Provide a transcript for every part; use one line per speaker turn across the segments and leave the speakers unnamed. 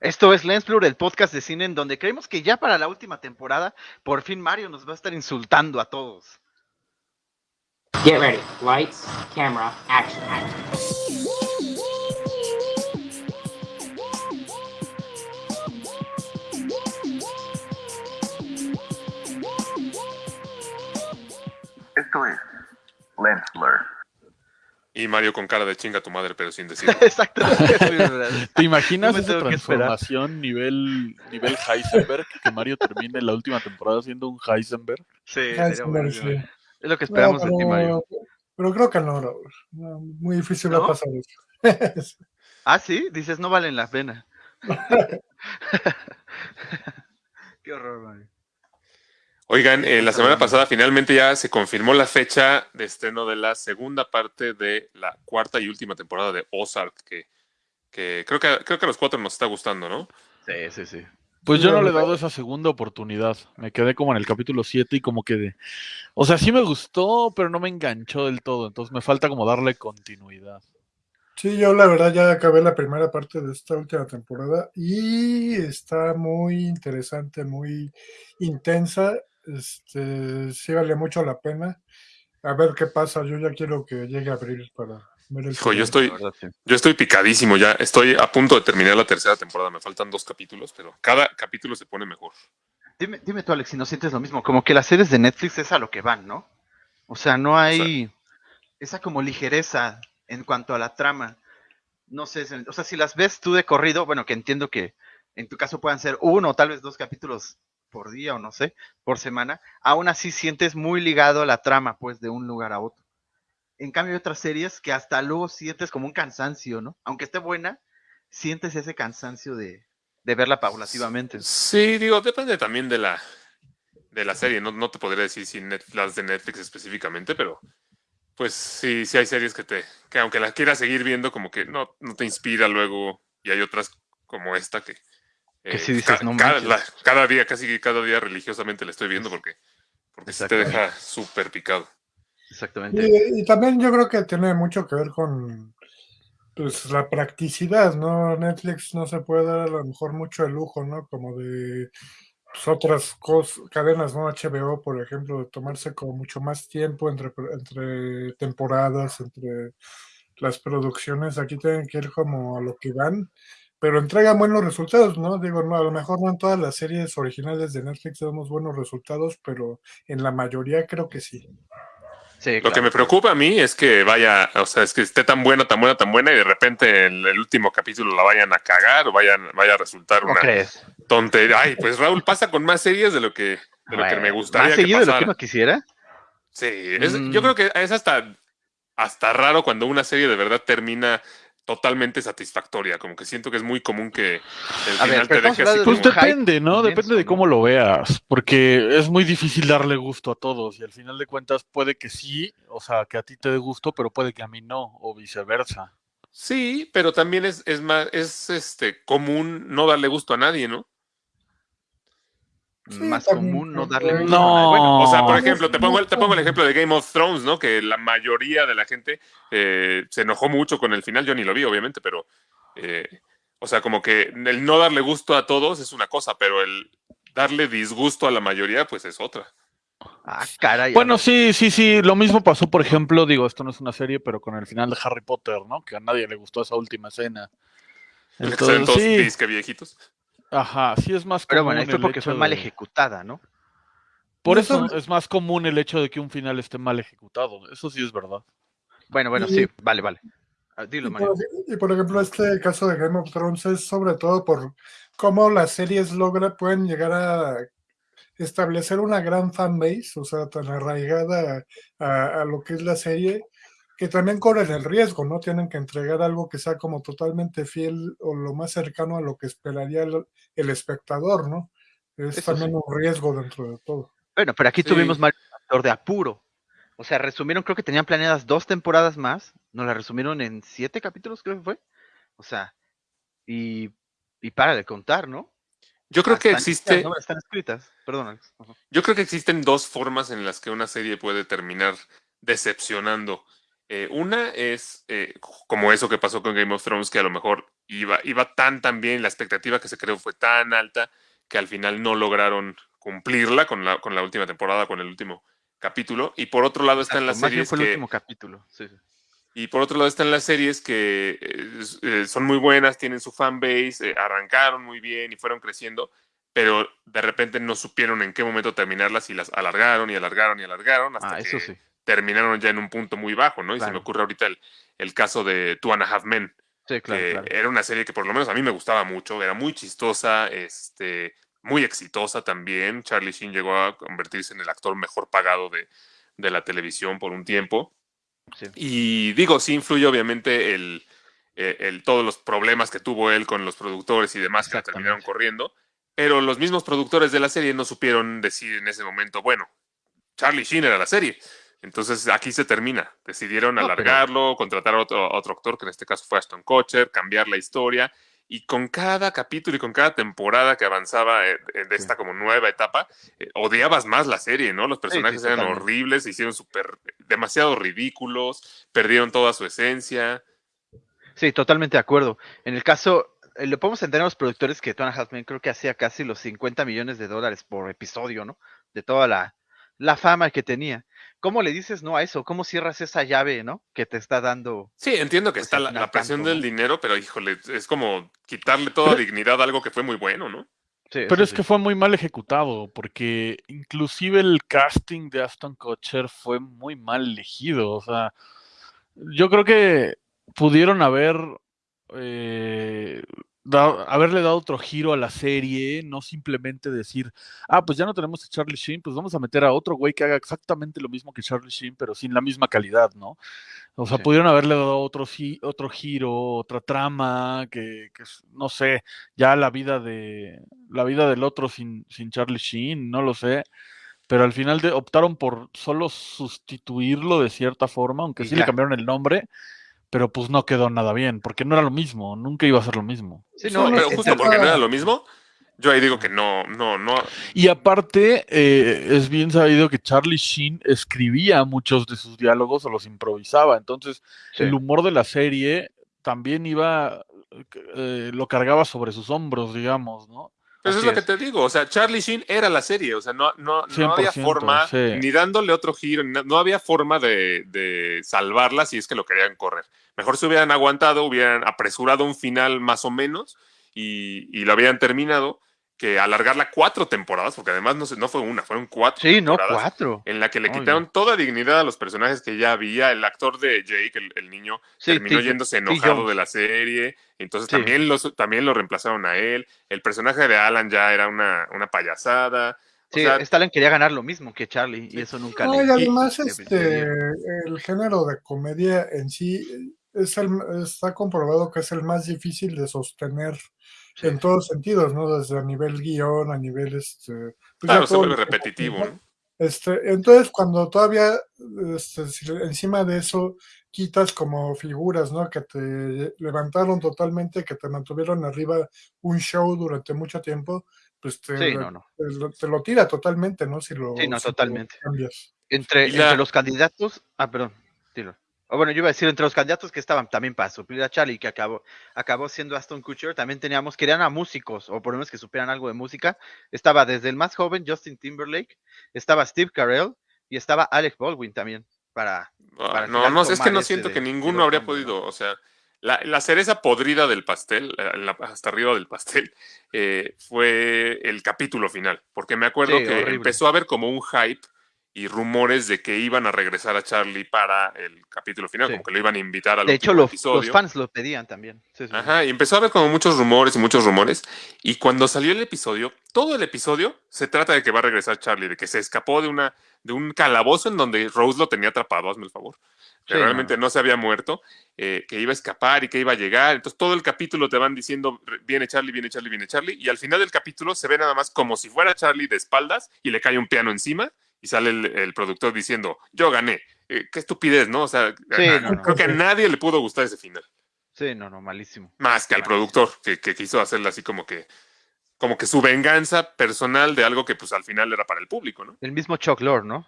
Esto es Lensblur, el podcast de cine en donde creemos que ya para la última temporada, por fin Mario nos va a estar insultando a todos.
Get ready. Lights, camera, action.
Esto es Lensblur.
Y Mario con cara de chinga tu madre, pero sin decir.
Exacto.
¿Te imaginas
No
esa transformación nivel, nivel Heisenberg? Que Mario termine la última temporada siendo un Heisenberg.
Sí. Es lo que esperamos
No,
de ti, Mario.
pero, creo que no. No, muy difícil
¿No?
va a pasar eso.
Ah, sí, dices, no valen la pena. Qué horror, Mario.
Oigan, eh, la semana pasada finalmente ya se confirmó la fecha de estreno de la segunda parte de la cuarta y última temporada de Ozark, que, que creo que creo que a los cuatro nos está gustando, ¿no?
Sí, sí, sí.
Pues yo no le he dado esa segunda oportunidad. Me quedé como en el capítulo 7 y como que de... O sea, sí me gustó, pero no me enganchó del todo. Entonces me falta como darle continuidad.
Sí, yo la verdad ya acabé la primera parte de esta última temporada y está muy interesante, muy intensa. Este, sí vale mucho la pena. A ver qué pasa. Yo ya quiero que llegue abril para ver el
Hijo, yo
final.
estoy, yo estoy picadísimo ya. Estoy a punto de terminar la tercera temporada. Me faltan dos capítulos, pero cada capítulo se pone mejor.
Dime, dime tú, Alex, si no sientes lo mismo. Como que las series de Netflix es a lo que van, ¿no? O sea, no hay esa como ligereza en cuanto a la trama. No sé, o sea, si las ves tú de corrido, bueno, que entiendo que en tu caso puedan ser uno o tal vez dos capítulos por día o no sé, por semana, aún así sientes muy ligado a la trama, pues, de un lugar a otro. En cambio, hay otras series que hasta luego sientes como un cansancio, ¿no? Aunque esté buena, sientes ese cansancio de, de verla paulativamente.
Sí, digo, depende también de la de la serie. No, no te podría decir si Net- las de Netflix específicamente, pero pues sí, sí hay series que te, que aunque las quieras seguir viendo, como que no, no te inspira luego. Y hay otras como esta que, eh,
sí dices,
ca-
"No
cada,
manches".
la- cada día, casi cada día religiosamente la estoy viendo porque, porque sí te deja súper picado.
Exactamente.
Y, y también yo creo que tiene mucho que ver con pues la practicidad, ¿no? Netflix no se puede dar a lo mejor mucho el lujo, ¿no? Como de pues, otras cos- cadenas, ¿no? HBO, por ejemplo, de tomarse como mucho más tiempo entre, entre temporadas, entre las producciones. Aquí tienen que ir como a lo que van, pero entregan buenos resultados, ¿no? Digo, no, a lo mejor no en todas las series originales de Netflix tenemos buenos resultados, pero en la mayoría creo que sí.
Sí,
Lo que me preocupa a mí es que vaya, o sea, es que esté tan buena, tan buena, tan buena y de repente en el último capítulo la vayan a cagar o vayan, vaya a resultar
¿Cómo
una
crees?
tontería. Ay, pues Raúl pasa con más series de lo que, de lo que me gustaría
¿Más
que
seguido de lo que uno quisiera?
Sí, es-
Mm.
yo creo que es hasta, hasta raro cuando una serie de verdad termina totalmente satisfactoria. Como que siento que es muy común que el
A
final te deje así
Pues
como...
depende, ¿no?
inmenso,
Depende de
¿no?
cómo lo veas, porque es muy difícil darle gusto a todos y al final de cuentas puede que sí, o sea, que a ti te dé gusto, pero puede que a mí no, o viceversa.
Sí, pero también es, es más, es este común no darle gusto a nadie, ¿no?
Sí,
Más común no darle gusto
No.
Bueno,
O sea, por ejemplo, te pongo, el, te pongo el ejemplo de Game of Thrones, ¿no? Que la mayoría de la gente eh, se enojó mucho con el final. Yo ni lo vi, obviamente, pero. eh, o sea, como que el no darle gusto a todos es una cosa, pero el darle disgusto a la mayoría, pues es otra.
ah, caray.
Bueno,
no.
sí, sí, sí, lo mismo pasó, por ejemplo, digo, esto no es una serie, pero con el final de Harry Potter, ¿no? Que a nadie le gustó esa última escena.
Que
Entonces,
todos
sí,
disque viejitos.
Ajá, sí es más
Pero
común
bueno, ahí fue
el
porque fue mal ejecutada, ¿no?
Por eso es más común el hecho de que un final esté mal ejecutado, eso sí es verdad.
Bueno, bueno,
Y-
sí, vale, vale. Ah, Dilo, Mario.
y por ejemplo, este caso de Game of Thrones es sobre todo por cómo las series logra, pueden llegar a establecer una gran fanbase, o sea, tan arraigada a, a lo que es la serie, que también corren el riesgo, ¿no? Tienen que entregar algo que sea como totalmente fiel o lo más cercano a lo que esperaría el, el espectador, ¿no? Es
Eso
también
sí.
un riesgo dentro de todo.
Bueno, pero aquí
Sí.
tuvimos factor de apuro. O sea, resumieron, creo que tenían planeadas dos temporadas más. Nos la resumieron en siete capítulos, creo que fue. O sea, y, y para de contar, ¿no?
Yo creo que existe.
¿no? Están escritas. Perdón, Alex.
Yo creo que existen dos formas en las que una serie puede terminar decepcionando. Eh, una es eh, como eso que pasó con Game of Thrones, que a lo mejor iba, iba tan tan bien, la expectativa que se creó fue tan alta que al final no lograron cumplirla con la, con la última temporada, con el último capítulo. Y por otro lado están las series
fue el
que...
último capítulo. sí.
Y por otro lado están las series que eh, son muy buenas, tienen su fanbase, eh, arrancaron muy bien y fueron creciendo, pero de repente no supieron en qué momento terminarlas y las alargaron y alargaron y alargaron hasta
Ah,
que
eso sí.
Terminaron ya en un punto muy bajo, ¿no? Y se me ocurre ahorita el, el caso de Two and a Half Men,
Sí, claro,
que
claro.
era una serie que por lo menos a mí me gustaba mucho, era muy chistosa, este, muy exitosa también. Charlie Sheen llegó a convertirse en el actor mejor pagado de, de la televisión por un tiempo.
Sí.
Y digo, sí influye obviamente el, eh, el- todos los problemas que tuvo él con los productores y demás que terminaron corriendo, pero los mismos productores de la serie no supieron decir en ese momento, bueno, Charlie Sheen era la serie. Entonces aquí se termina. Decidieron
No, pero-
alargarlo, contratar a otro, a otro actor, que en este caso fue Aston Kutcher, cambiar la historia. Y con cada capítulo y con cada temporada que avanzaba eh, de
Sí.
esta como nueva etapa, eh, odiabas más la serie, ¿no? Los personajes eran
totalmente.
horribles, se hicieron súper, demasiado ridículos, perdieron toda su esencia.
Sí, totalmente de acuerdo. En el caso, eh, le podemos entender a los productores que Tony Halfman creo que hacía casi los 50 millones de dólares por episodio, ¿no? De toda la, la fama que tenía. ¿Cómo le dices no a eso? ¿Cómo cierras esa llave, ¿no? Que te está dando.
Sí, entiendo que
Pues,
está la, presión
tanto,
del
¿no?
dinero, pero híjole, es como quitarle toda
Pero-
dignidad a algo que fue muy bueno, ¿no?
Sí,
Pero es
sí.
que fue muy mal ejecutado, porque inclusive el casting de Aston Kutcher fue muy mal elegido. O sea, yo creo que pudieron haber eh, haberle dado otro giro a la serie, no simplemente decir, ah, pues ya no tenemos a Charlie Sheen, pues vamos a meter a otro güey que haga exactamente lo mismo que Charlie Sheen, pero sin la misma calidad, ¿no? O sea,
Sí.
pudieron haberle dado otro, otro giro, otra trama, que, que no sé, ya la vida de la vida del otro sin, sin Charlie Sheen, no lo sé. Pero al final de- optaron por solo sustituirlo de cierta forma, aunque sí le cambiaron el nombre, pero pues no quedó nada bien, porque no era lo mismo, nunca iba a ser lo mismo.
Sí, no,
Pero justo porque no era lo mismo, yo ahí digo que no, no, no.
Y aparte, eh, es bien sabido que Charlie Sheen escribía muchos de sus diálogos o los improvisaba, entonces
sí.
el humor de la serie también iba, eh, lo cargaba sobre sus hombros, digamos, ¿no?
Pues es lo que te digo, o sea, Charlie Sheen era la serie, o sea, no, no, no
100%,
había forma,
sí.
ni dándole otro giro, no había forma de, de salvarla si es que lo querían correr. Mejor se hubieran aguantado, hubieran apresurado un final más o menos y, y lo habían terminado, que alargarla cuatro temporadas, porque además no, se- no fue una, fueron cuatro
Sí, no, cuatro.
En la que le quitaron
no.
toda dignidad a los personajes que ya había. El actor de Jake, el, el niño,
Sí,
terminó yéndose enojado de la serie. Entonces
Sí.
también, los, también lo reemplazaron a él. El personaje de Alan ya era una, una payasada. O
Sí,
sea,
Stalin quería ganar lo mismo que Charlie y eso nunca
No,
le.
y además,
le-
este, el género de comedia en sí es el, está comprobado que es el más difícil de sostener en todos sentidos, ¿no? Desde a nivel guion, a nivel, este... pues ya
claro, se
todo
vuelve repetitivo. ¿no?
Este, entonces, cuando todavía este, encima de eso quitas como figuras, ¿no? Que te levantaron totalmente, que te mantuvieron arriba un show durante mucho tiempo, pues te,
Sí, no, no.
te lo- te lo tira totalmente, ¿no? Si lo,
Sí, no,
si lo
totalmente.
cambias.
Entre,
la-
entre los candidatos. Ah, perdón. Dilo. O bueno, yo iba a decir, entre los candidatos que estaban también para suplir a Charlie, que acabó, acabó siendo Aston Kutcher, también teníamos, querían a músicos, o por lo menos que supieran algo de música. Estaba desde el más joven, Justin Timberlake, estaba Steve Carell, y estaba Alec Baldwin también, para...
Ah,
Para
no, no, es que no siento
de-
que ninguno habría
hombres,
podido. O sea, la, la cereza podrida del pastel, eh, la- hasta arriba del pastel, eh, fue el capítulo final. Porque me acuerdo
Sí,
que
horrible.
empezó a haber como un hype y rumores de que iban a regresar a Charlie para el capítulo final,
Sí.
como que lo iban a invitar al
De hecho, los, los fans lo pedían también. Sí, sí.
Ajá, y empezó a haber como muchos rumores y muchos rumores. Y cuando salió el episodio, todo el episodio se trata de que va a regresar Charlie, de que se escapó de una de un calabozo en donde Rose lo tenía atrapado, hazme el favor. Que realmente
no.
no. se había muerto, eh, que iba a escapar y que iba a llegar. Entonces todo el capítulo te van diciendo, viene Charlie, viene Charlie, viene Charlie. Y al final del capítulo se ve nada más como si fuera Charlie de espaldas y le cae un piano encima y sale el, el productor diciendo, yo gané. Eh, qué estupidez, ¿no? O sea,
Sí,
a-
no, no.
creo que a nadie le pudo gustar ese final.
Sí, no, no, malísimo.
Más que al productor, que, que quiso hacerle así como que, como que su venganza personal de algo que pues al final era para el público, ¿no?
El mismo Chuck Lorre, ¿no?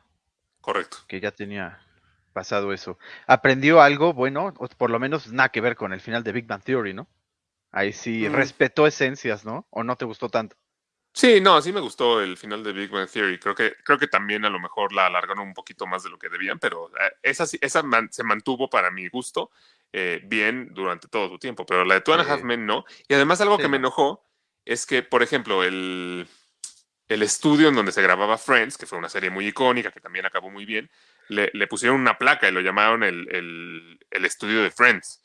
Correcto.
que ya tenía pasado eso. ¿Aprendió algo bueno? O por lo menos nada que ver con el final de Big Bang Theory, ¿no? Ahí sí
Mm.
respetó esencias, ¿no? ¿O no te gustó tanto?
Sí, no, sí me gustó el final de Big Bang Theory. Creo que, creo que también a lo mejor la alargaron un poquito más de lo que debían, pero eh, esa, esa man- se mantuvo para mi gusto eh, bien durante todo su tiempo. Pero la de Two and a
Sí.
Half Men no. Y además algo
Sí,
que me
no.
enojó es que, por ejemplo, el, el estudio en donde se grababa Friends, que fue una serie muy icónica, que también acabó muy bien, le, le pusieron una placa y lo llamaron el, el- el estudio de Friends.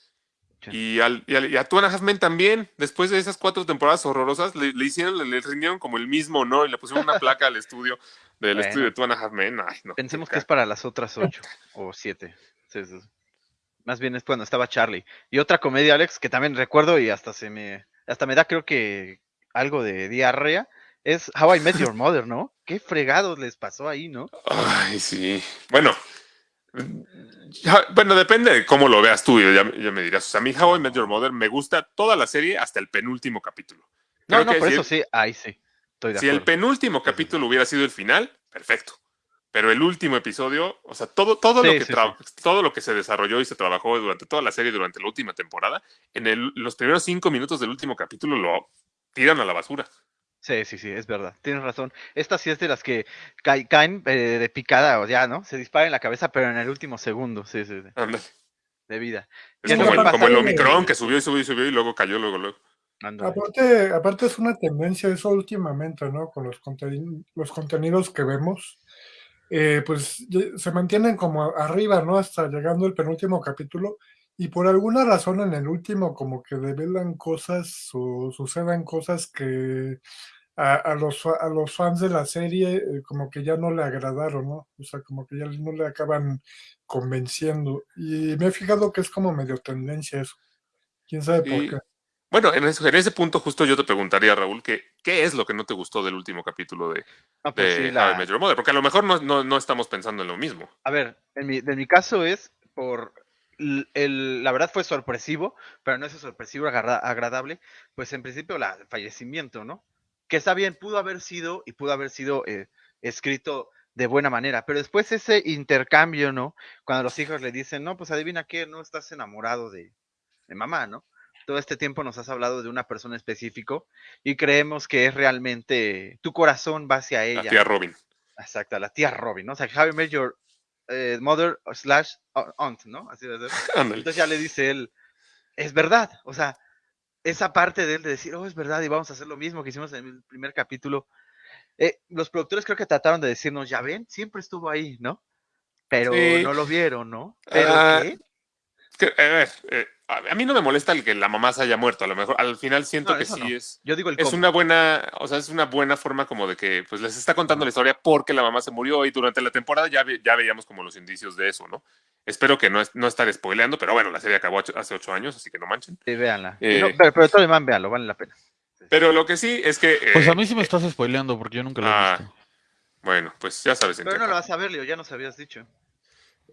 Y, al, y, al- y a Half Men también, después de esas cuatro temporadas horrorosas, le, le hicieron, le, le rindieron como el mismo honor y le pusieron una placa al estudio del
Bueno.
estudio de Men. Ay, no,
Pensemos que es para las otras ocho o siete. Sí, sí, sí. Más bien es cuando estaba Charlie. Y otra comedia, Alex, que también recuerdo y hasta se me, hasta me da creo que algo de diarrea, es How I Met Your Mother, ¿no? Qué fregados les pasó ahí, ¿no?
Ay, sí. Bueno, bueno, depende de cómo lo veas tú, ya, ya me dirás. O sea, a mí How I Met Your Mother me gusta toda la serie hasta el penúltimo capítulo.
No,
Creo
no, por
si
eso
el-
sí, ahí sí. Estoy de
Si el penúltimo capítulo hubiera sido el final, perfecto. Pero el último episodio, o sea, todo, todo,
Sí,
lo que
sí,
todo lo que se desarrolló y se trabajó durante toda la serie, durante la última temporada, en el- los primeros cinco minutos del último capítulo lo tiran a la basura.
Sí, sí, sí, es verdad. Tienes razón. Esta sí es de las que cae- caen eh, de picada o ya, ¿no? Se dispara en la cabeza, pero en el último segundo, sí, sí, sí, de vida.
Es
no
como, el, como el Omicron que subió y subió y subió y luego cayó luego, luego.
Aparte, aparte es una tendencia eso últimamente, ¿no? Con los, conteni- los contenidos que vemos, eh, pues se mantienen como arriba, ¿no? Hasta llegando el penúltimo capítulo y por alguna razón en el último como que develan cosas o sucedan cosas que a, a los, a los fans de la serie eh, como que ya no le agradaron, ¿no? O sea, como que ya no le acaban convenciendo y me he fijado que es como medio tendencia eso. ¿Quién sabe por
Y-
qué?
Bueno, en ese, en ese punto justo yo te preguntaría, Raúl, que, ¿qué es lo que no te gustó del último capítulo de,
No, pues
de
sí, la-
Your Mother? Porque a lo mejor no, no, no estamos pensando en lo mismo.
A ver, en mi, de mi caso es por el, la verdad fue sorpresivo, pero no es sorpresivo agradable, pues en principio la, el fallecimiento, ¿no? Que está bien, pudo haber sido y pudo haber sido eh, escrito de buena manera, pero después ese intercambio, ¿no? Cuando los hijos le dicen, no, pues adivina qué, no estás enamorado de, de mamá, ¿no? Todo este tiempo nos has hablado de una persona específico y creemos que es realmente tu corazón va hacia
La
ella.
tía Robin.
Exacto, la tía Robin, ¿no? O sea, How I Met Your eh, Mother slash aunt, ¿no? Así de ser. Entonces ya le dice él, es verdad, o sea, esa parte de él de decir, oh, es verdad y vamos a hacer lo mismo que hicimos en el primer capítulo. Eh, los productores creo que trataron de decirnos, ya ven, siempre estuvo ahí, ¿no? Pero
Sí.
no lo vieron, ¿no? Pero
Ah,
¿qué?
Que, a ver, eh, a mí no me molesta el que la mamá se haya muerto. A lo mejor al final siento
No,
que sí
no.
es.
Yo digo el
Es
cómo.
una buena, o sea, es una buena forma como de que pues les está contando la historia porque la mamá se murió y durante la temporada ya, ve- ya veíamos como los indicios de eso, ¿no? Espero que no, es- no estar spoileando, pero bueno, la serie acabó ocho- hace ocho años, así que no manchen.
Sí, véanla.
Eh.
No, pero, pero Tony Man, véanlo, vale la pena.
Pero lo que sí es que,
Pues
eh,
a mí sí me estás spoileando porque yo nunca lo he
ah,
visto.
bueno, pues ya sabes.
Pero no lo vas a ver, Leo, ya nos habías dicho.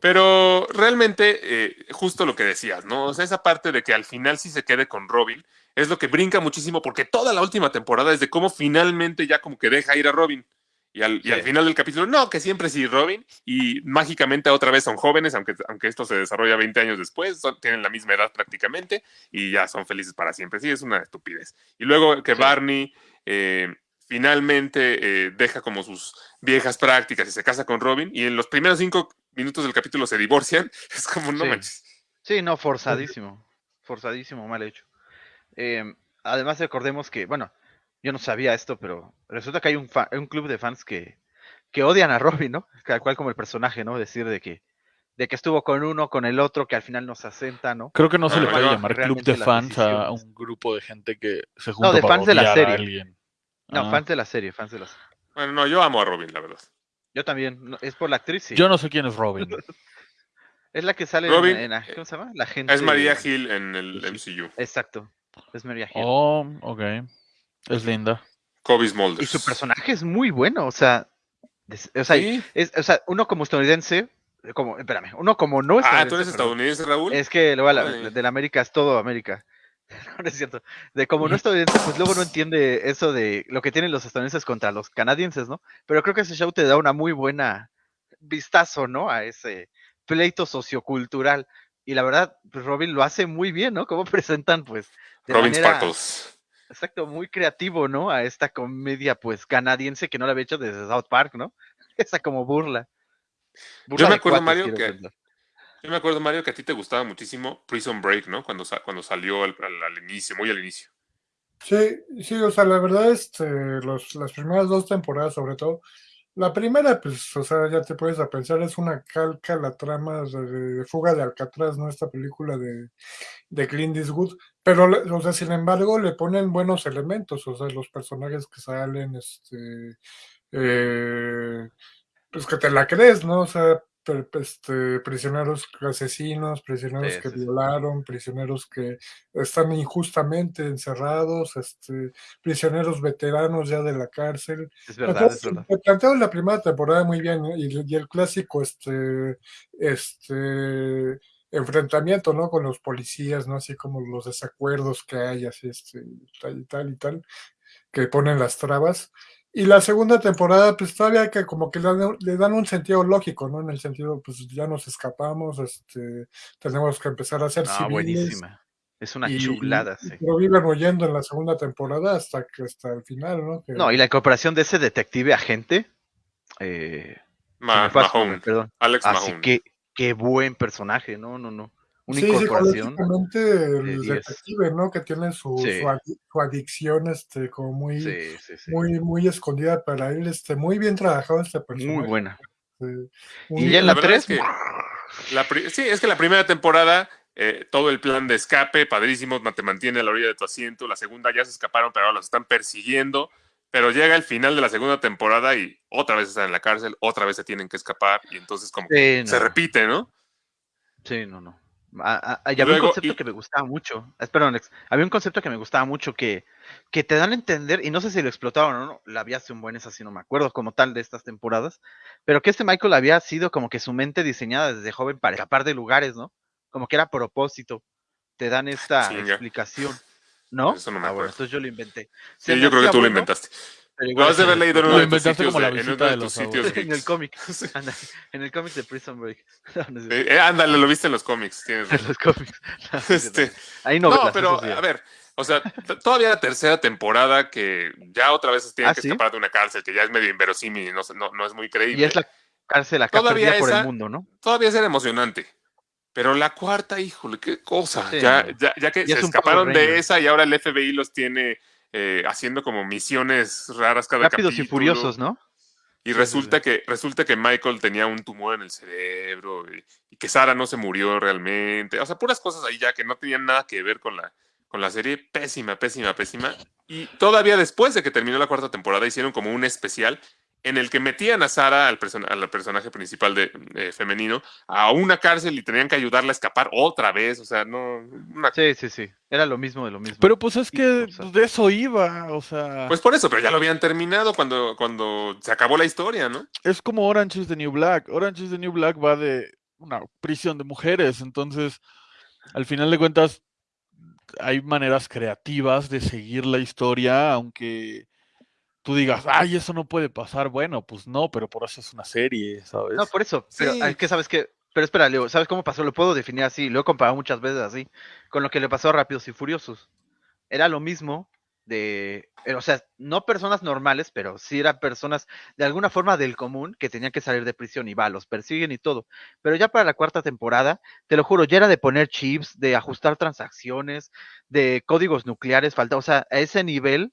Pero realmente, eh, justo lo que decías, ¿no? O sea, esa parte de que al final sí se quede con Robin es lo que brinca muchísimo porque toda la última temporada es de cómo finalmente ya como que deja ir a Robin. Y al, y
Sí.
al final del capítulo, no, que siempre sí Robin. Y mágicamente otra vez son jóvenes, aunque, aunque esto se desarrolla 20 años después, son- tienen la misma edad prácticamente y ya son felices para siempre. Sí, es una estupidez. Y luego que
Sí.
Barney eh, finalmente eh, deja como sus viejas prácticas y se casa con Robin y en los primeros cinco minutos del capítulo se divorcian, es como no
Sí.
manches.
Sí, no, forzadísimo. Forzadísimo, mal hecho. Eh, además, recordemos que, bueno, yo no sabía esto, pero resulta que hay un, fa- un club de fans que, que odian a Robin, ¿no? Tal cual como el personaje, ¿no? Decir de que, de que estuvo con uno, con el otro, que al final nos asenta, ¿no?
Creo que no se
Ah,
le puede
no,
llamar club de fans a un grupo de gente que se junta
de
para
fans de la serie.
alguien.
No,
Ah.
fans de la serie, fans de la serie.
Bueno, no, yo amo a Robin, la verdad.
Yo también, no, es por la actriz, sí.
Yo no sé quién es Robin.
Es la que sale
Robin,
en, en la- ¿cómo se llama? La gente.
Es María Hill en el. MCU.
Exacto, es María Hill.
Oh, ok. Es linda.
Kobe
y
Smulders.
su personaje es muy bueno, o sea, des- o sea,
Sí.
es- o sea, uno como estadounidense, como, espérame, uno como no
Ah, ¿tú eres
estadounidense,
estadounidense, Raúl?
Es que la, de la América es todo América. No, no es cierto. De como no estadounidense, pues luego no entiende eso de lo que tienen los estadounidenses contra los canadienses, ¿no? Pero creo que ese show te da una muy buena vistazo, ¿no? A ese pleito sociocultural. Y la verdad, pues Robin lo hace muy bien, ¿no? Como presentan, pues, de
Robin
manera,
Sparkles.
exacto, muy creativo, ¿no? A esta comedia, pues, canadiense que no la había hecho desde South Park, ¿no? Esa como burla. Burla
me
de
acuerdo,
cuates,
Mario, que-
pensar.
Yo me acuerdo, Mario, que a ti te gustaba muchísimo Prison Break, ¿no? Cuando, cuando salió al, inicio, muy al inicio.
Sí, sí, o sea, la verdad, este, los, las primeras dos temporadas, sobre todo, la primera, pues, o sea, ya te puedes a pensar, es una calca la trama de, Fuga de Alcatraz, ¿no? Esta película de, de Clint Eastwood, pero, o sea, sin embargo, le ponen buenos elementos, o sea, los personajes que salen, este, eh, pues que te la crees, ¿no? O sea, per- este, prisioneros asesinos, prisioneros
Sí,
que
sí, sí.
violaron, prisioneros que están injustamente encerrados, este, prisioneros veteranos ya de la cárcel.
Es verdad,
Entonces,
es verdad.
te plantearon la primera temporada muy bien, y, y el clásico, este, este enfrentamiento, ¿no? Con los policías, ¿no? Así como los desacuerdos que hay, así, este, tal y tal y tal, que ponen las trabas. Y la segunda temporada, pues todavía que como que le dan, le dan un sentido lógico, ¿no? En el sentido, pues ya nos escapamos, este, tenemos que empezar a ser
No,
civiles.
buenísima. Es una
y-
chulada,
y-
sí.
Pero viven huyendo en la segunda temporada hasta que hasta el final, ¿no? Que-
No, y la incorporación de ese detective agente. Eh,
Ma- Mahone.
perdón.
Alex
Así
Mahone.
que, qué buen personaje, no, no, no. Una
Sí,
incorporación.
psicológicamente el
10.
detective, ¿no? Que tiene su,
Sí.
su, adi- su adicción, este, como muy,
Sí, sí, sí.
muy, muy escondida para él, este, muy bien trabajado este personaje.
Muy buena. Y ya en
La
la
verdad
3,
es que la pri- sí, es que la primera temporada, eh, todo el plan de escape, padrísimo, te mantiene a la orilla de tu asiento. La segunda ya se escaparon, pero ahora los están persiguiendo. Pero llega el final de la segunda temporada y otra vez están en la cárcel, otra vez se tienen que escapar y entonces como que
Sí,
se repite, ¿no?
Sí, no, no. Ah, ah, y había
Luego,
un concepto
y-
que me gustaba mucho. Espera, Alex. Había un concepto que me gustaba mucho que, que te dan a entender, y no sé si lo explotaron o no, la vi hace un buen, es así, no me acuerdo como tal de estas temporadas, pero que este Michael había sido como que su mente diseñada desde joven para escapar de lugares, ¿no? Como que era a propósito. Te dan esta explicación. ¿No?
Eso no me
ah, bueno,
acuerdo.
entonces yo lo inventé.
Sí, yo creo que tú lo inventaste. Lo has de haber leído en uno de tus sitios, de- en
visita
uno de
de
tus
los
sitios
abuelos.
en el cómic. Anda, en el cómic de Prison Break. No.
Eh, ándale, lo viste en los cómics. Tienes
En los cómics. No, no.
Este, No,
novelas,
pero
sí.
a ver, o sea, todavía la tercera temporada que ya otra vez tienen
¿Ah,
que
sí?
escapar de una cárcel que ya es medio inverosímil y no, no, no es muy creíble.
Y es la cárcel acá
Todavía
perdida por el
esa-
mundo, ¿no?
Todavía es emocionante. Pero la cuarta, híjole, qué cosa.
Sí,
ya, ya, ya que
Ya
se
es
escaparon de esa y ahora el FBI los tiene eh, haciendo como misiones raras cada
Rápidos y
capítulo.
furiosos, ¿no?
Y resulta que resulta que Michael tenía un tumor en el cerebro y, y que Sara no se murió realmente. O sea, puras cosas ahí ya que no tenían nada que ver con la, con la serie. Pésima, pésima, pésima. Y todavía después de que terminó la cuarta temporada hicieron como un especial en el que metían a Sara, al, person- al personaje principal de, eh, femenino, a una cárcel y tenían que ayudarla a escapar otra vez. O sea, no... una-
Sí, sí, sí. Era lo mismo de lo mismo.
Pero pues es que de eso iba, o sea,
Pues por eso, pero ya lo habían terminado cuando, cuando se acabó la historia, ¿no?
es como Orange is the New Black. Orange is the New Black va de una prisión de mujeres, entonces, al final de cuentas, hay maneras creativas de seguir la historia, aunque tú digas, ay, eso no puede pasar. Bueno, pues no, pero por eso es una serie, ¿sabes?
No, por eso. Pero
Sí.
es que sabes que. Pero espera, Leo, ¿sabes cómo pasó? Lo puedo definir así. Lo he comparado muchas veces así. Con lo que le pasó a Rápidos y Furiosos. Era lo mismo de. eh, O sea, no personas normales, pero sí eran personas de alguna forma del común que tenían que salir de prisión y va, los persiguen y todo. Pero ya para la cuarta temporada, te lo juro, ya era de poner chips, de ajustar transacciones, de códigos nucleares, falta, o sea, a ese nivel,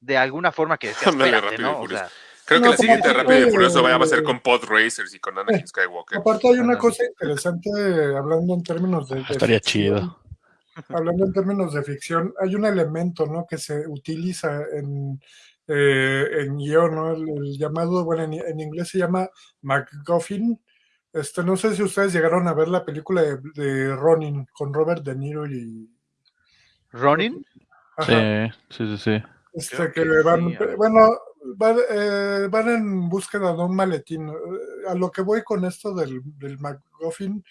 de alguna forma que decías, espérate,
Rápido y
¿no? O sea,
Creo que
No,
la siguiente Rápido y Furioso vaya a ser con Pod Racers y con Anakin Skywalker.
Aparte hay una cosa interesante hablando en términos de, de
Estaría
ficción,
chido.
Hablando en términos de ficción, hay un elemento, ¿no? Que se utiliza en, eh, en guion, ¿no? El, el llamado, bueno, en, en inglés se llama MacGuffin. Este, no sé si ustedes llegaron a ver la película de, de Ronin con Robert De Niro y
Ronin,
ajá,
Sí, sí, sí, sí.
Este, que
que
van,
sí,
bueno, van, eh, van en búsqueda de un maletín. A lo que voy con esto del, del MacGuffin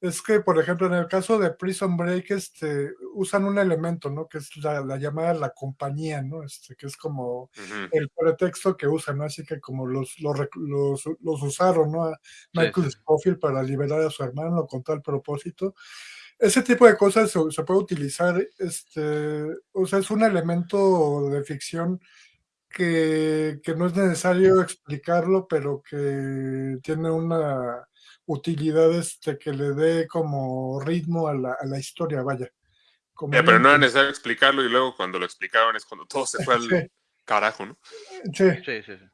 es que, por ejemplo, en el caso de Prison Break, este, usan un elemento, ¿no? Que es la, la llamada la compañía, ¿no? Este, que es como el pretexto que usan, ¿no? Así que como los, los, los, los usaron, ¿no? A Michael Scofield para liberar a su hermano con tal propósito. Ese tipo de cosas se, se puede utilizar, este, o sea, es un elemento de ficción que, que no es necesario explicarlo, pero que tiene una utilidad este, que le dé como ritmo a la, a la historia, vaya. Como
pero no era necesario explicarlo y luego cuando lo explicaron es cuando todo se fue al
Sí.
carajo, ¿no?
Sí,
Sí, sí, sí.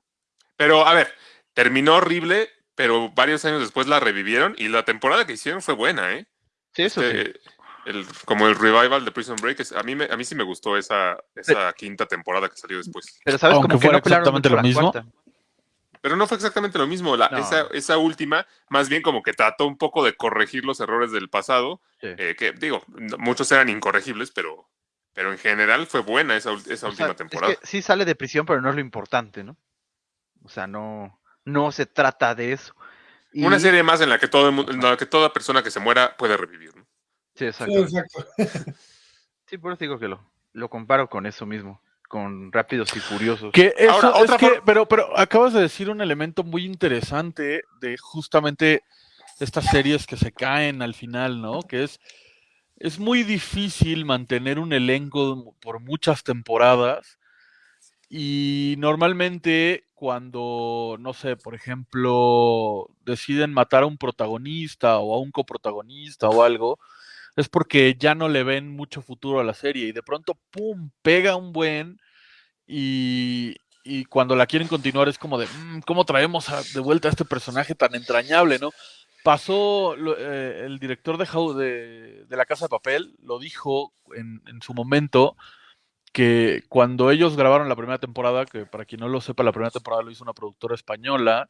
Pero, a ver, terminó horrible, pero varios años después la revivieron y la temporada que hicieron fue buena, ¿eh?
Sí, eso sí.
Este, el- como el revival de Prison Break, es- a mí, me, a mí sí me gustó esa, esa quinta temporada que salió después.
Pero sabes
Aunque
como que
fuera
no pelaron
exactamente lo mismo.
cuarta.
Pero no fue exactamente lo mismo. La,
No.
esa, esa última, más bien como que trató un poco de corregir los errores del pasado,
Sí.
eh, que digo, no- muchos eran incorregibles, pero, pero en general fue buena esa, esa última
sea, es
temporada.
que sí sale de prisión, pero no es lo importante, ¿no? O sea, no, no se trata de eso. Y-
Una serie más en la que todo el mundo- en la que toda persona que se muera puede revivir. ¿no?
Sí,
sí,
exacto.
exacto.
Sí, por eso digo que lo, lo comparo con eso mismo, con Rápidos y Furiosos.
Que eso,
Ahora,
es
otra
que, pero, pero acabas de decir un elemento muy interesante de justamente estas series que se caen al final, ¿no? Que es, es muy difícil mantener un elenco por muchas temporadas y normalmente cuando, no sé, por ejemplo, deciden matar a un protagonista o a un coprotagonista o algo, es porque ya no le ven mucho futuro a la serie y de pronto, ¡pum!, pega un buen y, y cuando la quieren continuar es como de, "Mm, ¿cómo traemos de vuelta a este personaje tan entrañable, no? Pasó, eh, el director de, de, de La Casa de Papel lo dijo en, en su momento, que cuando ellos grabaron la primera temporada, que para quien no lo sepa, la primera temporada lo hizo una productora española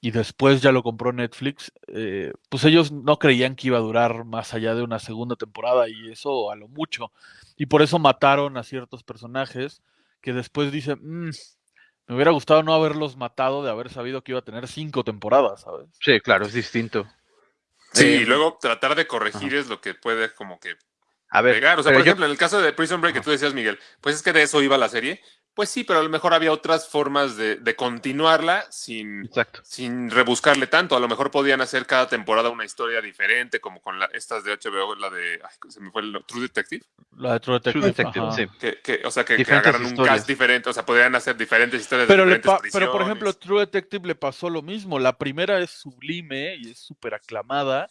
y después ya lo compró Netflix, eh, pues ellos no creían que iba a durar más allá de una segunda temporada y eso a lo mucho. Y por eso mataron a ciertos personajes que después dicen, "Mm, me hubiera gustado no haberlos matado de haber sabido que iba a tener cinco temporadas, ¿sabes?
Sí, claro, es distinto.
Sí,
Eh,
y luego tratar de corregir es lo que puede como que
A ver,
pegar. O sea, por
yo-
ejemplo, en el caso de Prison Break que tú decías, Miguel, pues es que de eso iba la serie. Pues sí, pero a lo mejor había otras formas de, de continuarla sin,
Exacto.
sin rebuscarle tanto. A lo mejor podían hacer cada temporada una historia diferente, como con la, estas de HBO, la de. ay, se me fue el True Detective.
La de True Detective.
True Detective, sí.
Que, que- o sea, que, que agarran un
historias.
cast diferente. O sea, podrían hacer diferentes historias
Pero,
de
le
diferentes
pero por ejemplo. True Detective le pasó lo mismo. La primera es sublime y es súper aclamada.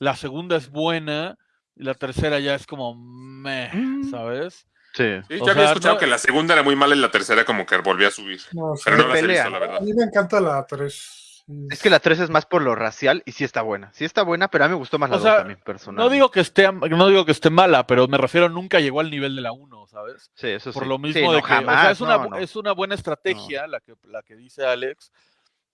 La segunda es buena. Y la tercera ya es como meh,
Mm.
¿sabes?
Sí.
Sí,
o
yo había
sea,
escuchado
no-
que la segunda era muy mala y la tercera como que volvió a subir.
No, sí.
Pero no las he visto, la
A
verdad.
mí me encanta la 3.
Es que la 3 es más por lo racial y sí está buena. Sí está buena, pero a mí me gustó más la
O
2
sea,
también, personal.
No digo que esté no digo que esté mala, pero me refiero nunca llegó al nivel de la 1, ¿sabes?
Sí, eso
Por
sí.
lo
Sí,
mismo
no,
de que o sea, es, una,
no,
bu-
no.
es una buena estrategia la que la que dice Alex,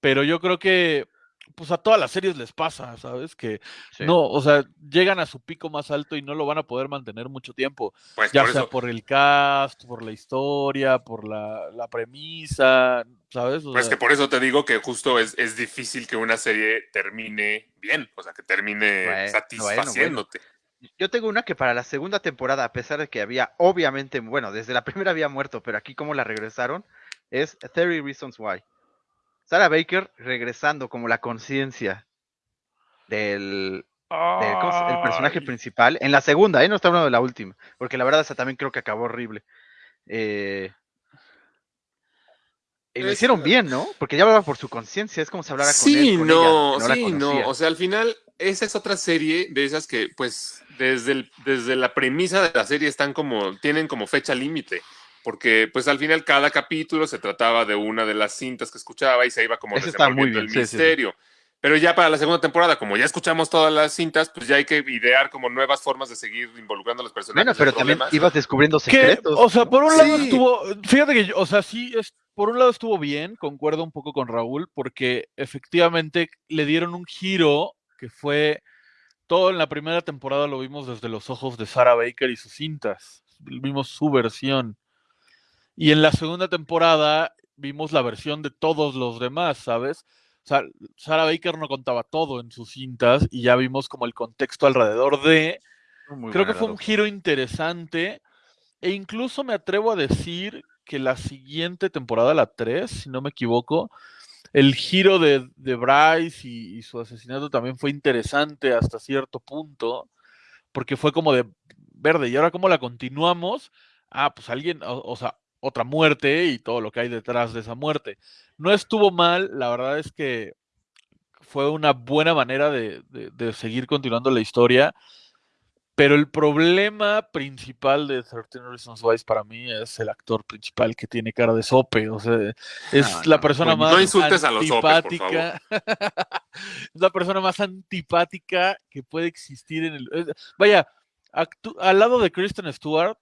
pero yo creo que pues a todas las series les pasa, ¿sabes? Que
Sí.
no, o sea, llegan a su pico más alto y no lo van a poder mantener mucho tiempo.
Pues
ya
por
sea
eso.
por el cast, por la historia, por la, la premisa, ¿sabes? O
Pues
sea,
que por eso te digo que justo es, es difícil que una serie termine bien, o sea, que termine
Bueno,
satisfaciéndote.
Yo tengo una que para la segunda temporada, a pesar de que había, obviamente, bueno, desde la primera había muerto, pero aquí como la regresaron, es 30 Reasons Why. Sarah Baker regresando como la conciencia del, del- ¿cómo se- el personaje principal. En la segunda, ¿eh? No está hablando de la última, porque la verdad esa también creo que acabó horrible. Eh, y lo hicieron bien, ¿no? Porque ya hablaba por su conciencia, es como si hablara con
Sí,
él, con
no,
ella,
sí, no. O sea, al final, esa es otra serie de esas que, pues, desde, el- desde la premisa de la serie están como, tienen como fecha límite. Porque, pues, al final cada capítulo se trataba de una de las cintas que escuchaba y se iba como desenvolviendo el
sí, sí.
misterio. Pero ya para la segunda temporada, como ya escuchamos todas las cintas, pues ya hay que idear como nuevas formas de seguir involucrando a los personajes.
Bueno,
en
pero también ibas descubriendo secretos.
o sea, por un lado estuvo, fíjate que, yo- o sea, sí, es, por un lado estuvo bien, concuerdo un poco con Raúl, porque efectivamente le dieron un giro que fue, todo en la primera temporada lo vimos desde los ojos de Sarah Baker y sus cintas, vimos su versión. Y en la segunda temporada vimos la versión de todos los demás, ¿sabes? O sea, Sarah Baker no contaba todo en sus cintas y ya vimos como el contexto alrededor de.
Muy
Creo que fue un giro interesante e incluso me atrevo a decir que la siguiente temporada, la 3, si no me equivoco, el giro de, de Bryce y, y su asesinato también fue interesante hasta cierto punto, porque fue como de verde, y ahora cómo la continuamos, ah, pues alguien, o, o sea, otra muerte y todo lo que hay detrás de esa muerte. No estuvo mal, la verdad es que fue una buena manera de, de- de seguir continuando la historia. Pero el problema principal de 13 Reasons Why para mí es el actor principal que tiene cara de sope. O sea, es
No,
la persona más
No insultes a los sopes, por
antipática. es la persona más antipática que puede existir en el. es- Vaya, al lado de Kristen Stewart,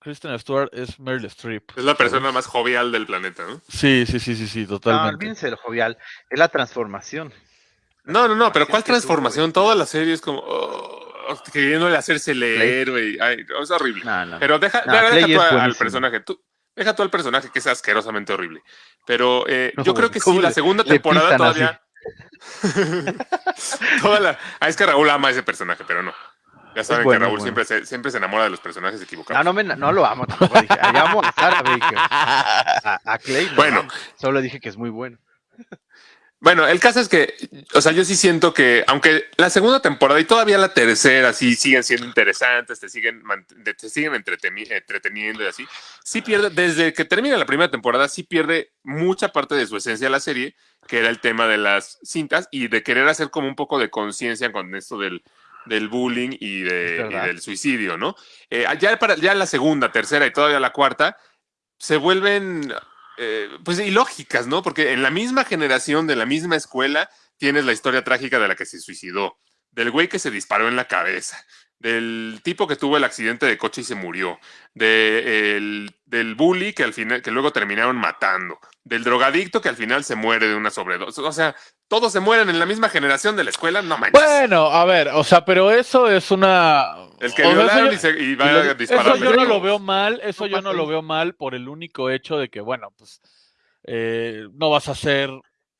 Kristen Stewart es Meryl Streep.
Es la
¿sabes?
persona más jovial del planeta, ¿no?
Sí, sí, sí, sí, sí,
No,
totalmente.
olvídense de lo jovial. Es la transformación.
No, no, no, pero ¿cuál transformación? Toda la serie es como oh, queriéndole hacerse el héroe. y- ay, es horrible.
No, no.
Pero deja,
No,
deja tú al
buenísimo.
personaje. Tú, deja tú al personaje que es asquerosamente horrible. Pero eh, yo
¿Cómo-
creo que sí, la segunda temporada todavía. Toda la- ah, es que Raúl ama a ese personaje, pero no. Ya saben
bueno,
que Raúl
bueno.
siempre, se, siempre se enamora de los personajes equivocados.
No, no, me, no lo amo tampoco. Dije, "Ay, amo a Baker. A, a Clay, no,
Bueno.
Solo dije que es muy bueno.
Bueno, el caso es que, o sea, yo sí siento que, aunque la segunda temporada y todavía la tercera sí siguen siendo interesantes, te siguen, te te siguen entreteni- entreteniendo y así, sí pierde, desde que termina la primera temporada, sí pierde mucha parte de su esencia la serie, que era el tema de las cintas y de querer hacer como un poco de conciencia con esto del, del bullying y, de, y del suicidio, ¿no? Eh, ya, para, ya la segunda, tercera y todavía la cuarta se vuelven eh, pues ilógicas, ¿no? Porque en la misma generación, de la misma escuela, tienes la historia trágica de la que se suicidó, del güey que se disparó en la cabeza, del tipo que tuvo el accidente de coche y se murió, de el- del bully que al final, que luego terminaron matando, del drogadicto que al final se muere de una sobredosis. O sea, todos se mueren en la misma generación de la escuela, no manches.
Bueno, a ver, o sea, pero eso es una.
el que
o sea,
violaron
yo-
y, se, y va
y lo-
a disparar.
Eso yo no lo veo mal, eso
No
yo no lo veo mal por el único hecho de que, bueno, pues eh, no vas a hacer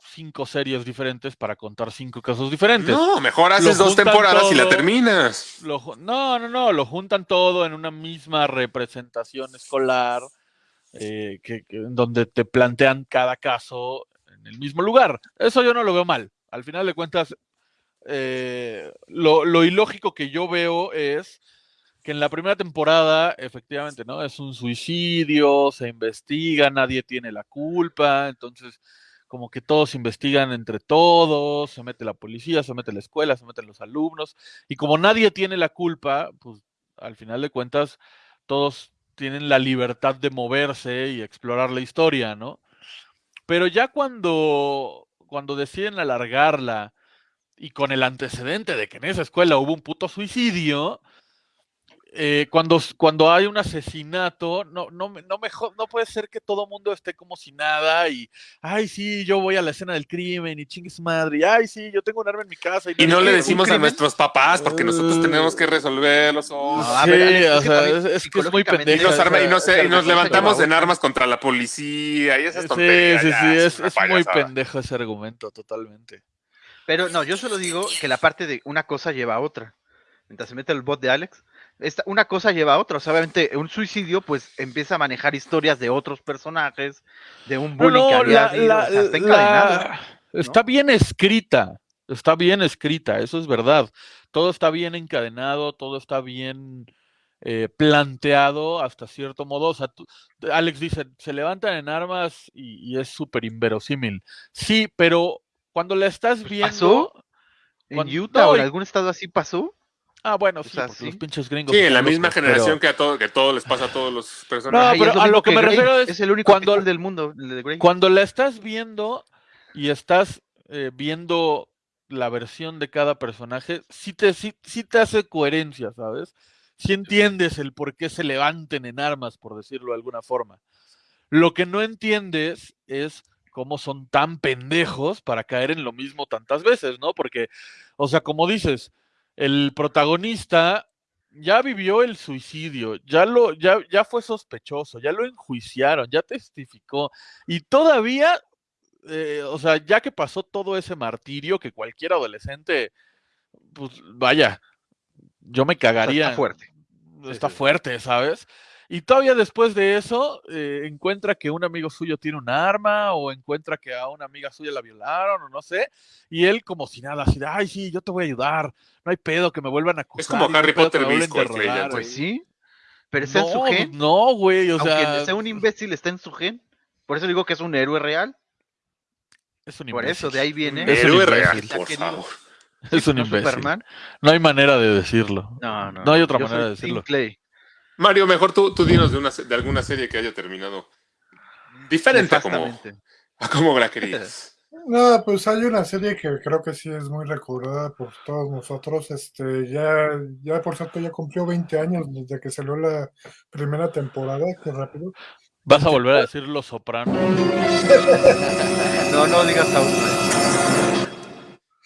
cinco series diferentes para contar cinco casos diferentes.
No, mejor haces
Lo
dos temporadas y la terminas.
Lo no, no, no, lo juntan todo en una misma representación escolar, eh, que, que- en donde te plantean cada caso en el mismo lugar. Eso yo no lo veo mal. Al final de cuentas, eh, lo, lo ilógico que yo veo es que en la primera temporada, efectivamente, ¿no? Es un suicidio, se investiga, nadie tiene la culpa, entonces como que todos investigan entre todos, se mete la policía, se mete la escuela, se meten los alumnos, y como nadie tiene la culpa, pues al final de cuentas todos tienen la libertad de moverse y explorar la historia, ¿no? Pero ya cuando, cuando deciden alargarla y con el antecedente de que en esa escuela hubo un puto suicidio, eh, cuando, cuando hay un asesinato, no, no, no, me jo- no puede ser que todo mundo esté como si nada y, ay, sí, yo voy a la escena del crimen y chingue su madre, y, ay, sí, yo tengo un arma en mi casa.
Y no
nadie-
le
¿un
decimos a nuestros papás porque nosotros tenemos que resolverlos. oh.
No, a
Sí,
ver, Alex,
o sea, es, es que es muy
psicológicamente-
Y nos, arma- y y levantamos en armas contra la policía y esas
Sí,
tonterías.
sí,
ya,
sí, es, es muy pendejo ese argumento, totalmente.
Pero no, yo solo digo que la parte de una cosa lleva a otra. Mientras se mete el bot de Alex, esta, una cosa lleva a otra. O sea, obviamente, un suicidio, pues empieza a manejar historias de otros personajes, de un bullying que
no,
había
la-
habido,
la-
o sea, está
la- está bien escrita, está bien escrita, eso es verdad. Todo está bien encadenado, todo está bien eh, planteado hasta cierto modo. O sea, tú- Alex dice, se levantan en armas y, y es súper inverosímil. Sí, pero cuando la estás
Pues
viendo...
pasó. En
cuando-
Utah o en algún estado así pasó.
Ah, bueno,
o
sí,
sea,
porque
sí.
los pinches gringos.
Sí, en la misma
locos,
generación
pero-
que a todo, que todo les pasa a todos los
No,
personajes.
Y
pero
lo
a lo que me
Grey,
refiero es
es el único
cuando-
del mundo, el de Grey.
Cuando la estás viendo y estás eh, viendo la versión de cada personaje, sí te, sí, sí te hace coherencia, ¿sabes? Sí entiendes el por qué se levanten en armas, por decirlo de alguna forma. Lo que no entiendes es cómo son tan pendejos para caer en lo mismo tantas veces, ¿no? Porque, o sea, como dices, el protagonista ya vivió el suicidio, ya lo, ya, ya fue sospechoso, ya lo enjuiciaron, ya testificó, y todavía eh, o sea, ya que pasó todo ese martirio que cualquier adolescente, pues vaya, yo me cagaría.
Está fuerte.
Está fuerte, ¿sabes? Y todavía después de eso, eh, encuentra que un amigo suyo tiene un arma o encuentra que a una amiga suya la violaron o no sé. Y él como si nada, así de, ay, sí, yo te voy a ayudar. No hay pedo que me vuelvan a acusar.
como
no hay
Harry Potter visco, el Clay
interrogar".
Pues sí. Pero está en su
No,
gen.
no, güey, o
Aunque
sea,
sea un imbécil, está en su gen. Por eso digo que es un héroe real.
es un
Por eso,
imbécil.
de ahí viene.
Es un
Héroe
imbécil.
real, por favor.
Es un
¿No
imbécil.
Superman?
No hay manera de decirlo.
No, no.
No hay otra manera
soy
de decirlo.
Clay.
Mario, mejor tú, tú dinos de, una, de alguna serie que haya terminado diferente a como, a como la querías.
No, pues hay una serie que creo que sí es muy recordada por todos nosotros. Este, ya, ya por cierto, ya cumplió 20 años desde que salió la primera temporada, qué rápido.
Vas a volver a decir Los Sopranos.
No, no digas aún.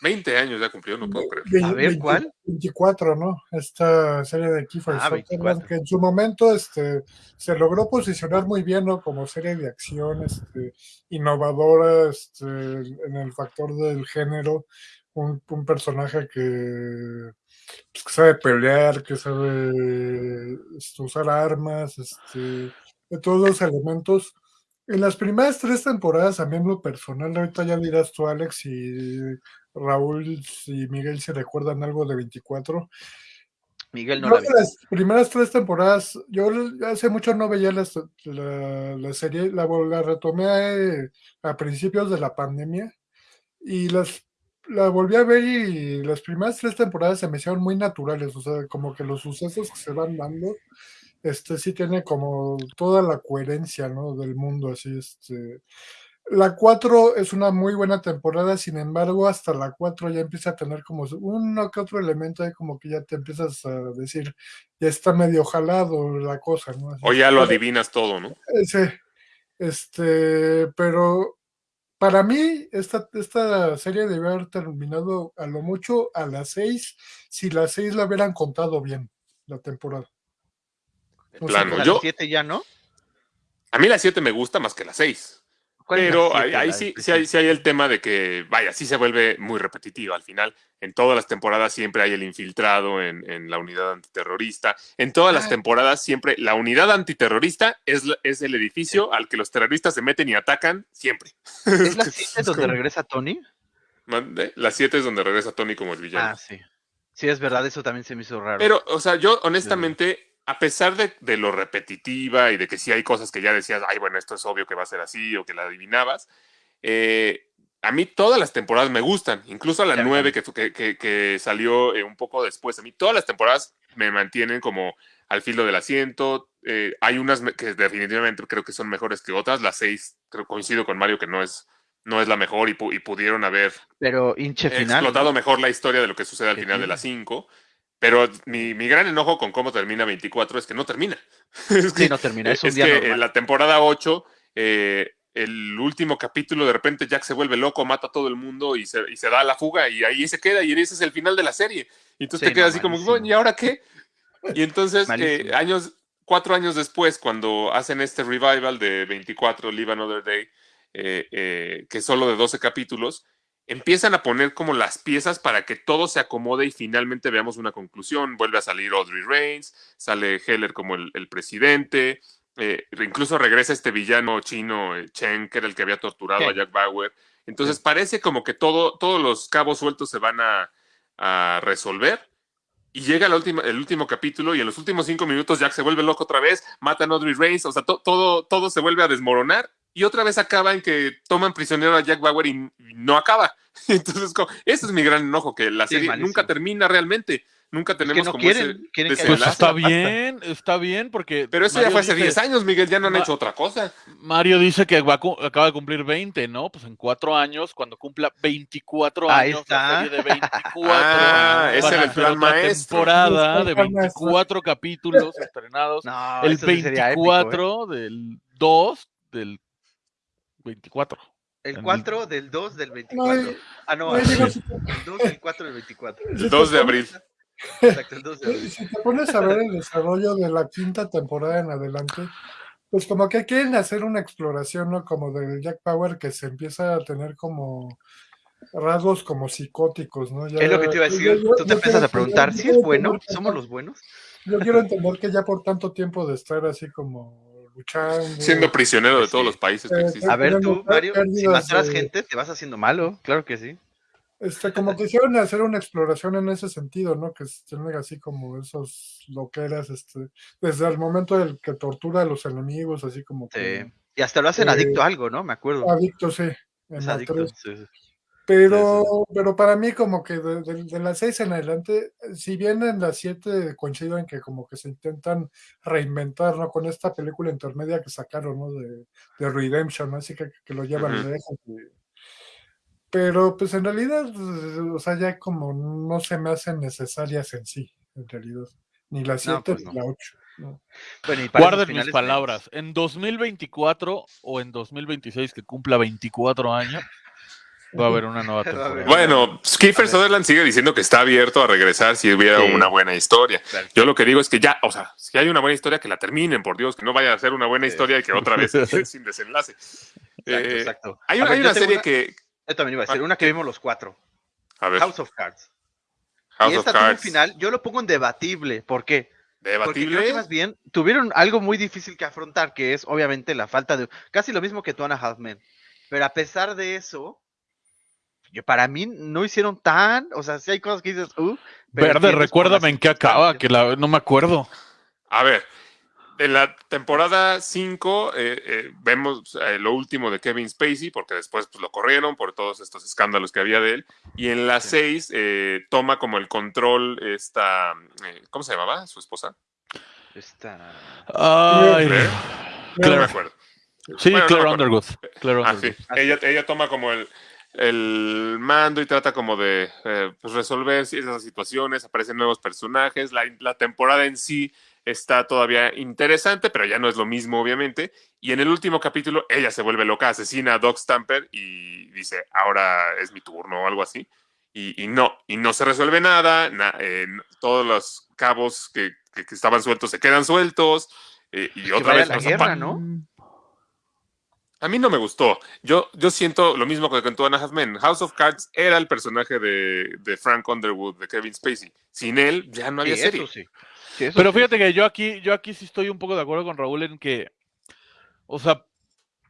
20 años ya cumplió, no puedo creer.
A ver, ¿cuál?
24, ¿no? Esta serie de Kiefer
Ah,
Sutherland,
24.
que en su momento este, se logró posicionar muy bien, ¿no? Como serie de acción, este, innovadora, este, en el factor del género, un, un personaje que, pues, que sabe pelear, que sabe este, usar armas, este, de todos los elementos. En las primeras tres temporadas, a mí en lo personal, ahorita ya dirás tú, Alex, y Raúl y Miguel se recuerdan algo de 24.
Miguel no
Creo
la vi.
las primeras tres temporadas, yo hace mucho no veía la, la serie, la, retomé eh, a principios de la pandemia y las la volví a ver y las primeras tres temporadas se me hicieron muy naturales, o sea, como que los sucesos que se van dando, este sí tiene como toda la coherencia, ¿no? Del mundo, así, este. La 4 es una muy buena temporada, sin embargo, hasta la 4 ya empieza a tener como uno que otro elemento ahí como que ya te empiezas a decir, ya está medio jalado la cosa, ¿no? Así,
O ya lo
pero-
adivinas todo, ¿no?
eh, Sí, este, pero para mí esta, esta serie debió haber terminado a lo mucho a las 6, si las 6 la hubieran contado bien, la temporada.
Plano.
La
Yo-
7 ya, ¿no?
A mí la 7 me gusta más que la 6.
¿Cuál es la
Pero
siete,
ahí, sí, sí, hay, sí hay el tema de que, vaya, sí se vuelve muy repetitivo al final. En todas las temporadas siempre hay el infiltrado en, en la unidad antiterrorista. En todas las
Ah.
temporadas siempre la unidad antiterrorista es, es el edificio al que los terroristas se meten y atacan siempre.
¿Es la
Es
7 donde
como-
regresa Tony?
Mande. La 7 es donde regresa Tony como el villano.
Ah, sí. Sí, es verdad, eso también se me hizo raro.
Pero, o sea, yo honestamente, a pesar de, de lo repetitiva y de que sí hay cosas que ya decías, ay, bueno, esto es obvio que va a ser así o que la adivinabas, eh, a mí todas las temporadas me gustan, incluso la
Ya,
9 que, que, que- salió eh, un poco después. A mí todas las temporadas me mantienen como al filo del asiento. eh, hay unas que definitivamente creo que son mejores que otras. La 6, creo coincido con Mario que no es, no es la mejor y, pu- y pudieron haber
Pero hinche final.
explotado
¿no?
mejor la historia de lo que sucede al final de las 5. Pero mi, mi gran enojo con cómo termina 24 es que no termina. es
Sí, no termina, es un
es
día
que
normal.
en la temporada 8, eh, el último capítulo, de repente Jack se vuelve loco, mata a todo el mundo y se, y se da a la fuga y ahí se queda y ese es el final de la serie. Y entonces
Sí,
te quedas
no,
así como,
malísimo.
bueno, ¿y ahora qué? Y entonces, eh, años, cuatro años después, cuando hacen este revival de 24, Live Another Day, eh, eh, que es solo de 12 capítulos, empiezan a poner como las piezas para que todo se acomode y finalmente veamos una conclusión. Vuelve a salir Audrey Reigns, sale Heller como el, el presidente, eh, incluso regresa este villano chino, eh, Chen, que era el que había torturado a. Jack Bauer. Entonces parece como que todo, todos los cabos sueltos se van a, a resolver. Y llega la última, el último capítulo y en los últimos cinco minutos Jack se vuelve loco otra vez, matan a Audrey Reigns, o sea, to- todo, todo se vuelve a desmoronar y otra vez acaba en que toman prisionero a Jack Bauer y, no acaba. Entonces, como, ese es mi gran enojo, que la serie nunca termina realmente. Nunca tenemos
no
como
quieren,
ese,
quieren que
Pues está bien, está bien, porque.
Pero eso ya fue hace
dice-
10 años, Miguel, ya no han
Ma-
hecho otra cosa.
Mario dice que va acaba de cumplir 20, ¿no? Pues en cuatro años, cuando cumpla 24
Ahí
años,
está.
la serie de 24.
Ah, ese era el plan maestro.
temporada de
El plan maestro.
24 capítulos estrenados.
No,
el
eso sí sería épico, ¿eh?
24 del 2 del 24.
El
en
4 del 2 del
No,
24.
eh,
Ah, no,
no,
el
digo,
2 del 4 del 24.
El 2 de abril.
Exacto, el 2 de abril.
Si te pones a ver el desarrollo de la quinta temporada en adelante, Pues como que quieren hacer una exploración, ¿no? Como del Jack Power que se empieza a tener como rasgos como psicóticos, ¿no? Ya-
Es lo que te iba a decir.
yo-
Tú te empiezas a preguntar si es bueno, somos los buenos.
Yo quiero entender que ya por tanto tiempo de estar así como luchando.
Siendo prisionero de
Sí.
todos los países que
Eh,
existen.
A ver, tú, Mario, si
de-
gente, te vas haciendo malo, claro que sí.
Este, como quisieron hacer una exploración en ese sentido, ¿no? Que tienen así como esos loqueras, este, desde el momento del que tortura a los enemigos, así como que
Sí. Y hasta lo hacen
Eh,
adicto a algo, ¿no? Me acuerdo.
adicto, sí. en
adicto. sí.
Pero, pero para mí como que de, de- de las seis en adelante, si bien en las siete coincido en que como que se intentan reinventar, ¿no? Con esta película intermedia que sacaron, ¿no? De, de Redemption, ¿no? Así que, que lo llevan
Ujú.
lejos. y- Pero pues en realidad, pues, o sea, ya como no se me hacen necesarias en sí, en realidad. Ni la siete
pues
ni
no.
la ocho. ¿no?
Bueno, y para esos
Guarden mis
finales
palabras. En 2024 o en 2026, que cumpla 24 años, va a haber una nueva temporada.
Bueno, Kiefer. Sutherland sigue diciendo que está abierto a regresar si hubiera
Sí.
una buena historia.
Claro.
Yo lo que digo es que ya, o sea, si hay una buena historia, que la terminen, por Dios, que no vaya a ser una buena
Sí.
historia y que otra vez sin desenlace.
Exacto,
Eh,
exacto.
Hay, una-
ver,
hay una serie
una-
que.
Yo también iba a decir,
Ah,
una que vimos los cuatro.
A ver,
House of Cards.
House
y
of
esta tuvo un
Cards.
final, yo lo pongo en debatible. ¿Por qué? Porque
Debatible.
creo que más bien tuvieron algo muy difícil que afrontar, que es obviamente la falta de... Casi lo mismo que Two and a Half Men. Pero a pesar de eso, yo, para mí no hicieron tan... O sea, sí hay cosas que dices... Uh,
Verde, recuérdame en qué acaba, que la- no me acuerdo.
A ver, en la temporada 5 eh, eh, vemos eh, lo último de Kevin Spacey, porque después pues, lo corrieron por todos estos escándalos que había de él. Y en la 6 toma como el control esta... eh, ¿Cómo se llamaba? ¿Su esposa?
Esta-
Ay,
Claire. No me acuerdo.
Sí,
Bueno, no
Claire
acuerdo.
Underwood. Claire
Ah,
Underwood.
sí. Ella, ella toma como el, el mando y trata como de eh, pues resolver esas situaciones, aparecen nuevos personajes, la, la temporada en sí está todavía interesante, pero ya no es lo mismo, obviamente. Y en el último capítulo, ella se vuelve loca, asesina a Doc Stamper y dice, ahora es mi turno o algo así. Y, y no, y no se resuelve nada, na- eh, todos los cabos que, que- que estaban sueltos se quedan sueltos. eh, y otra vez
la guerra, ¿no?
A mí no me gustó. Yo, yo siento lo mismo que con Two and a Half Men. House of Cards era el personaje de, de Frank Underwood, de Kevin Spacey. Sin él ya no había
Sí,
serie.
eso sí. Sí, eso
Pero
sí.
fíjate que yo aquí, yo aquí sí estoy un poco de acuerdo con Raúl en que, o sea,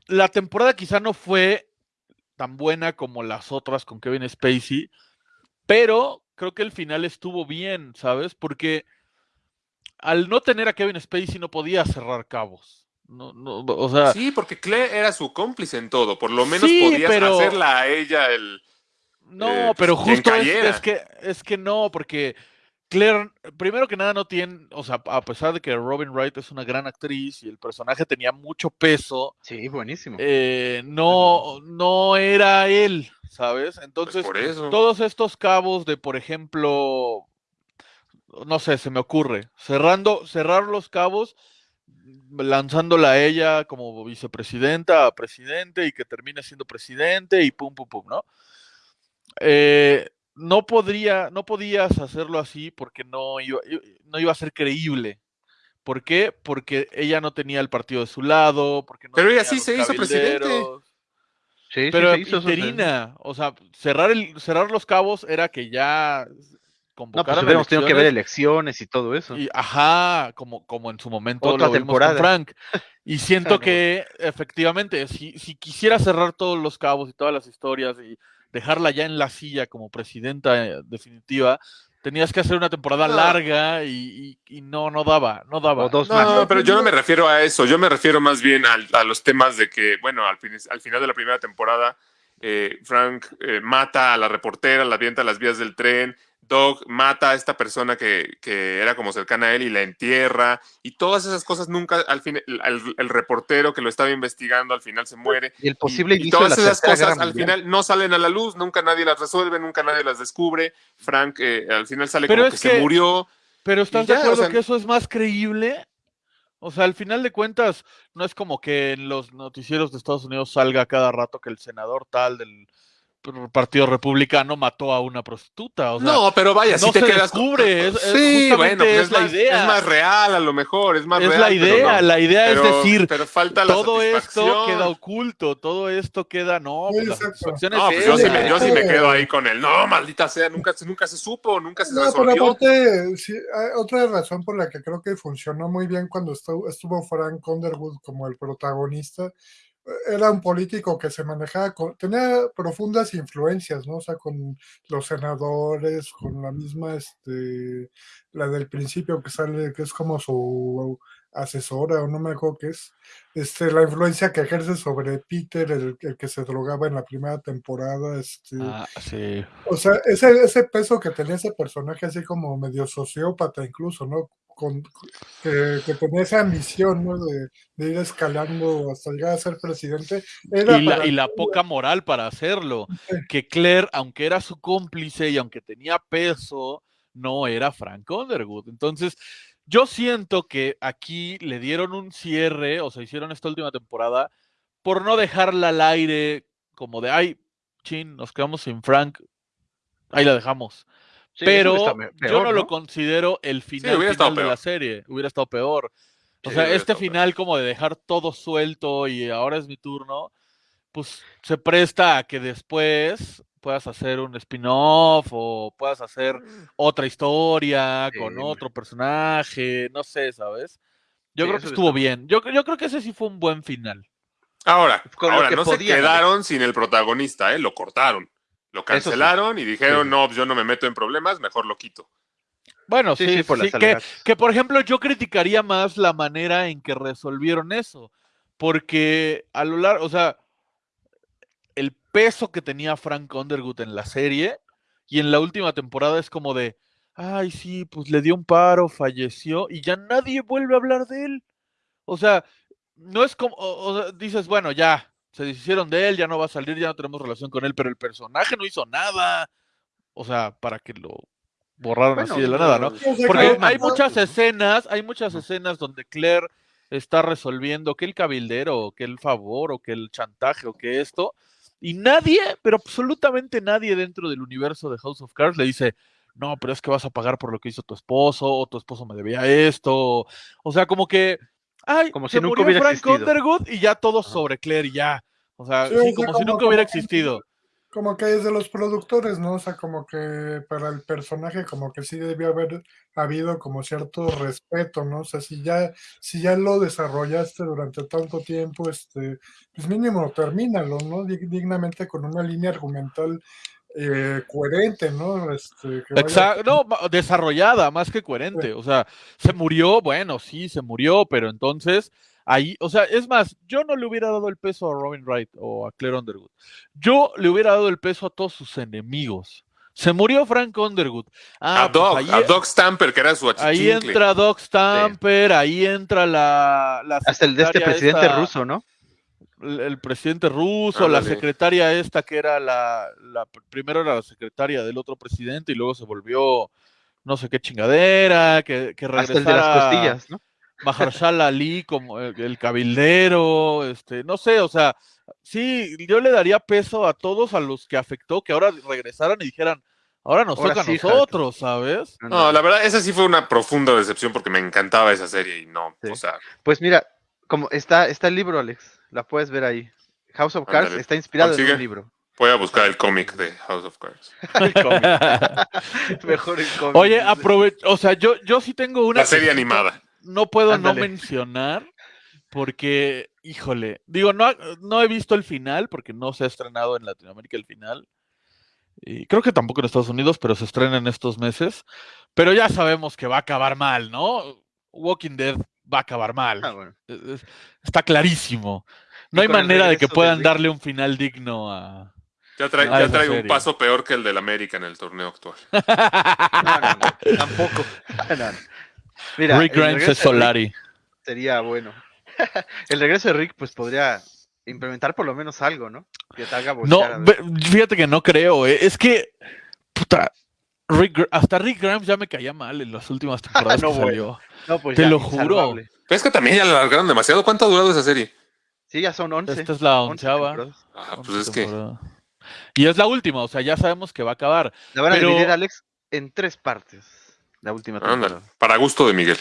la temporada quizá no fue tan buena como las otras con Kevin Spacey, pero creo que el final estuvo bien, ¿sabes? Porque al no tener a Kevin Spacey no podía cerrar cabos. No, no, o sea,
Sí, porque Claire era su cómplice en todo. Por lo menos
Sí,
podías
pero-
hacerla a ella el.
No,
eh, pues,
pero justo es, es que es que no, porque Claire, primero que nada, no tiene, o sea, a pesar de que Robin Wright es una gran actriz y el personaje tenía mucho peso,
Sí, buenísimo.
eh, no, no era él, ¿sabes?
Pues
Entonces,
por eso.
todos estos cabos de, por ejemplo, no sé, se me ocurre, cerrando, cerrar los cabos, lanzándola a ella como vicepresidenta a presidente y que termine siendo presidente y pum, pum, pum, ¿no? Eh, no podría, no podías hacerlo así porque no iba, no iba a ser creíble. ¿Por qué? Porque ella no tenía el partido de su lado, porque no
Pero ella sí se hizo presidente.
Sí, sí,
Pero
se hizo sí.
interina, o sea, cerrar el, cerrar los cabos era que ya
No, pues hubiéramos tenido que ver
elecciones
y todo eso.
y, ajá, como, como en su momento
Otra
lo vimos con. Frank. Y siento
Ah, no.
que efectivamente, si, si quisiera cerrar todos los cabos y todas las historias y dejarla ya en la silla como presidenta eh, definitiva, tenías que hacer una temporada
No.
larga y, y- y no, no daba, no daba.
O dos
No,
más.
pero yo no me refiero a eso. Yo me refiero más bien al- a, los temas de que, bueno, al, fin- al final de la primera temporada, eh, Frank eh, mata a la reportera, la avienta a las vías del tren. Doug mata a esta persona que, que era como cercana a él y la entierra. Y todas esas cosas nunca, al fin, el, el- el reportero que lo estaba investigando al final se muere.
Y el posible
y, todas
de la
esas cosas al final no salen a la luz, nunca nadie las resuelve, nunca nadie las descubre. Frank eh, al final sale
Pero
como
es
que,
que-
se murió.
Pero ¿estás
ya,
de
o
acuerdo
sea-
que eso es más creíble? O sea, al final de cuentas, no es como que en los noticieros de Estados Unidos salga cada rato que el senador tal del Partido Republicano mató a una prostituta. O sea,
no, pero vaya, si
no
te
se
quedas
descubre, es- es-
sí, bueno, pues
es la
más,
idea.
Es más real, a lo mejor, es más
es
real.
la idea,
no.
la idea
Pero-
es decir,
pero falta la
todo esto queda oculto, todo esto queda, no,
Sí,
pues la
No, pues yo sí, me, yo sí me quedo ahí con el no, maldita sea, nunca, se- nunca se supo, nunca se
No, pero
resolvió.
aparte, sí, hay otra razón por la que creo que funcionó muy bien cuando estuvo, estuvo Frank Underwood como el protagonista, era un político que se manejaba, con, tenía profundas influencias, ¿no? O sea, con los senadores, con la misma, este, la del principio que sale, que es como su asesora, o no me acuerdo qué es, este, la influencia que ejerce sobre Peter, el, el que se drogaba en la primera temporada, este...
Ah, sí.
O sea, ese, ese peso que tenía ese personaje así como medio sociópata incluso, ¿no? Con, que, que tenía esa ambición, ¿no? De, de ir escalando hasta llegar a ser presidente. Era
Y la, y poca moral para hacerlo.
Sí.
Que Claire, aunque era su cómplice y aunque tenía peso, no era Frank Underwood. Entonces, yo siento que aquí le dieron un cierre, o sea, hicieron esta última temporada, por no dejarla al aire como de, ay, chin, nos quedamos sin Frank, ahí la dejamos.
Sí,
Pero yo no, lo considero el final, de la serie. Hubiera estado peor. O
Sí,
sea, este
peor.
final como de dejar todo suelto y ahora es mi turno, pues se presta a que después puedas hacer un spin-off o puedas hacer otra historia
Sí,
con otro personaje, no sé, ¿sabes? Yo
Sí,
creo que estuvo bien. Yo, yo creo que ese sí fue un buen final.
Ahora, ahora
que
no se quedaron sin el protagonista, ¿eh? Lo cortaron. Lo
sí.
cancelaron y dijeron,
Sí.
no, pues yo no me meto en problemas, mejor lo quito.
Bueno,
Sí,
sí,
sí, por las
que, que por ejemplo yo criticaría más la manera en que resolvieron eso, porque a lo largo, o sea, el peso que tenía Frank Underwood en la serie y en la última temporada es como de, ay, sí, pues le dio un paro, falleció y ya nadie vuelve a hablar de él. O sea, no es como, o- dices, bueno, ya, se deshicieron de él, ya no va a salir, ya no tenemos relación con él, pero el personaje no hizo nada. O sea, para que lo borraron
Bueno,
así de la nada, ¿no? Porque hay muchas escenas, hay muchas escenas donde Claire está resolviendo que el cabildero, o que el favor, o que el chantaje, o que esto, y nadie, pero absolutamente nadie dentro del universo de House of Cards le dice, no, pero es que vas a pagar por lo que hizo tu esposo, o tu esposo me debía esto, o sea, como que, ay,
Como
se
si nunca
murió
hubiera
Frank
existido.
Underwood y ya todo sobre Claire y ya, o sea,
Sí,
sí,
o sea,
como si
como-
nunca hubiera
como
existido.
como que es de los productores, ¿no? O sea, como que para el personaje como que sí debió haber habido como cierto respeto, ¿no? O sea, si ya, si ya lo desarrollaste durante tanto tiempo, este, pues mínimo termínalo, ¿no? Dig- Dignamente con una línea argumental eh, coherente, ¿no? Este, que vaya-
Exacto, no, desarrollada, más que coherente. O sea, se murió, bueno, sí, se murió, pero entonces ahí, o sea, es más, yo no le hubiera dado el peso a Robin Wright o a Claire Underwood. Yo le hubiera dado el peso a todos sus enemigos. Se murió Frank Underwood. Ah,
a,
pues
Doc,
ahí,
a Doc Stamper, que era su
ahí entra Doc Stamper, ahí entra la, la
Hasta el de este presidente
esta-
ruso, ¿no?
El, presidente ruso, la secretaria esta que era la, la- primero era la secretaria del otro presidente y luego se volvió no sé qué chingadera, que, que
Hasta el de las
regresara
costillas, ¿no?
Mahershala Ali como el, el cabildero, este, no sé, o sea, sí, yo le daría peso a todos a los que afectó, que ahora regresaran y dijeran, ahora nos
Ahora
toca a
sí,
nosotros, ¿sabes?
No, la verdad, esa sí fue una profunda decepción porque me encantaba esa serie y no,
Sí.
o sea,
Pues mira, como está, está el libro, Alex, la puedes ver ahí. House of Cards está inspirado en un libro.
voy a buscar el cómic de House of Cards.
Mejor el cómic.
Oye, aprove o sea, yo, yo sí tengo una
La serie animada.
no puedo no mencionar porque, híjole, digo, no, no he visto el final porque no se ha estrenado en Latinoamérica el final. Y creo que tampoco en Estados Unidos, pero se estrena en estos meses. Pero ya sabemos que va a acabar mal, ¿no? Walking Dead va a acabar mal.
Ah, bueno.
Está clarísimo. No hay manera de que
de
puedan darle un final digno a...
Ya trae, ya
esa
trae un paso peor que el del América en el torneo actual.
No, no, no, tampoco. No, no. Mira,
Rick Grimes es Solari.
Sería bueno. el regreso de Rick, pues podría implementar por lo menos algo, ¿no? Que te haga
No, fíjate que no creo. eh, Es que, puta, Rick hasta Rick Grimes ya me caía mal en las últimas temporadas
No,
que
bueno.
salió.
No, pues
te
ya,
lo juro.
Pero es que también ya la alargaron demasiado. ¿Cuánto ha durado esa serie?
Sí, ya son 11.
Esta es la
11
onceava.
Ah, pues es que.
Y es la última, o sea, ya sabemos que va a acabar.
La van a
Pero-
dividir, Alex, en tres partes. La última
Ándale,
temporada.
para gusto de Miguel.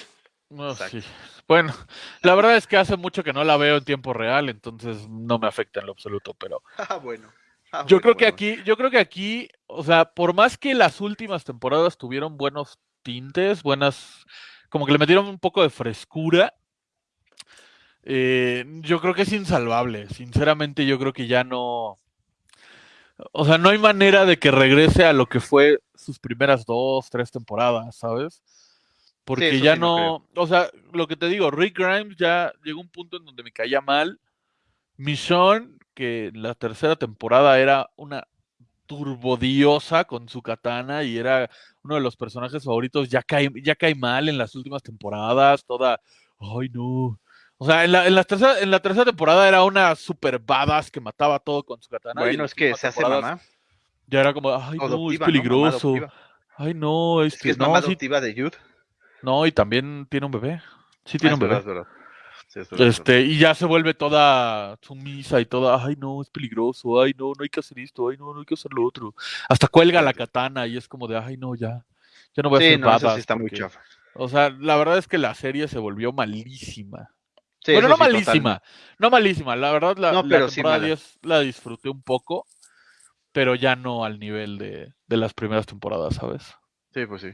No,
Exacto.
sí. Bueno, la verdad es que hace mucho que no la veo en tiempo real, entonces no me afecta en lo absoluto, pero
Ah, bueno. Ah,
yo
bueno,
creo que aquí, yo creo que aquí, o sea, por más que las últimas temporadas tuvieron buenos tintes, buenas, como que le metieron un poco de frescura, eh, yo creo que es insalvable. Sinceramente, yo creo que ya no, o sea, no hay manera de que regrese a lo que fue sus primeras dos, tres temporadas, ¿sabes? Porque ya
sí no
no, o sea, lo que te digo, Rick Grimes ya llegó a un punto en donde me caía mal. Michonne, que la tercera temporada era una turbodiosa con su katana y era uno de los personajes favoritos, ya cae, ya cae mal en las últimas temporadas, toda, ay no. O sea, en la, en la tercera, en la tercera temporada era una super badass que mataba todo con su katana.
Bueno, es que se hace mamá.
Ya era como, ay no, es peligroso. Ay no,
Es
este,
que es
no,
mamá
sí-
adoptiva de Jude.
no, y también tiene un bebé. Sí
Ah,
tiene
es
un bebé.
verdad, es verdad. Sí, es
Este, y ya se vuelve toda sumisa y toda, ay no, es peligroso, ay no, no hay que hacer esto, ay no, no hay que hacer lo otro. Hasta cuelga la katana y es como de, ay no, ya, ya no voy a hacer
no, eso
badass
sí está muy
porque-".
chafa.
O sea, la verdad es que la serie se volvió malísima.
Sí,
bueno, no malísima, no malísima, la verdad la,
No,
la
pero sí
temporada
mala.
10 la disfruté un poco, pero ya no al nivel de, de las primeras temporadas, ¿sabes?
Sí, pues sí.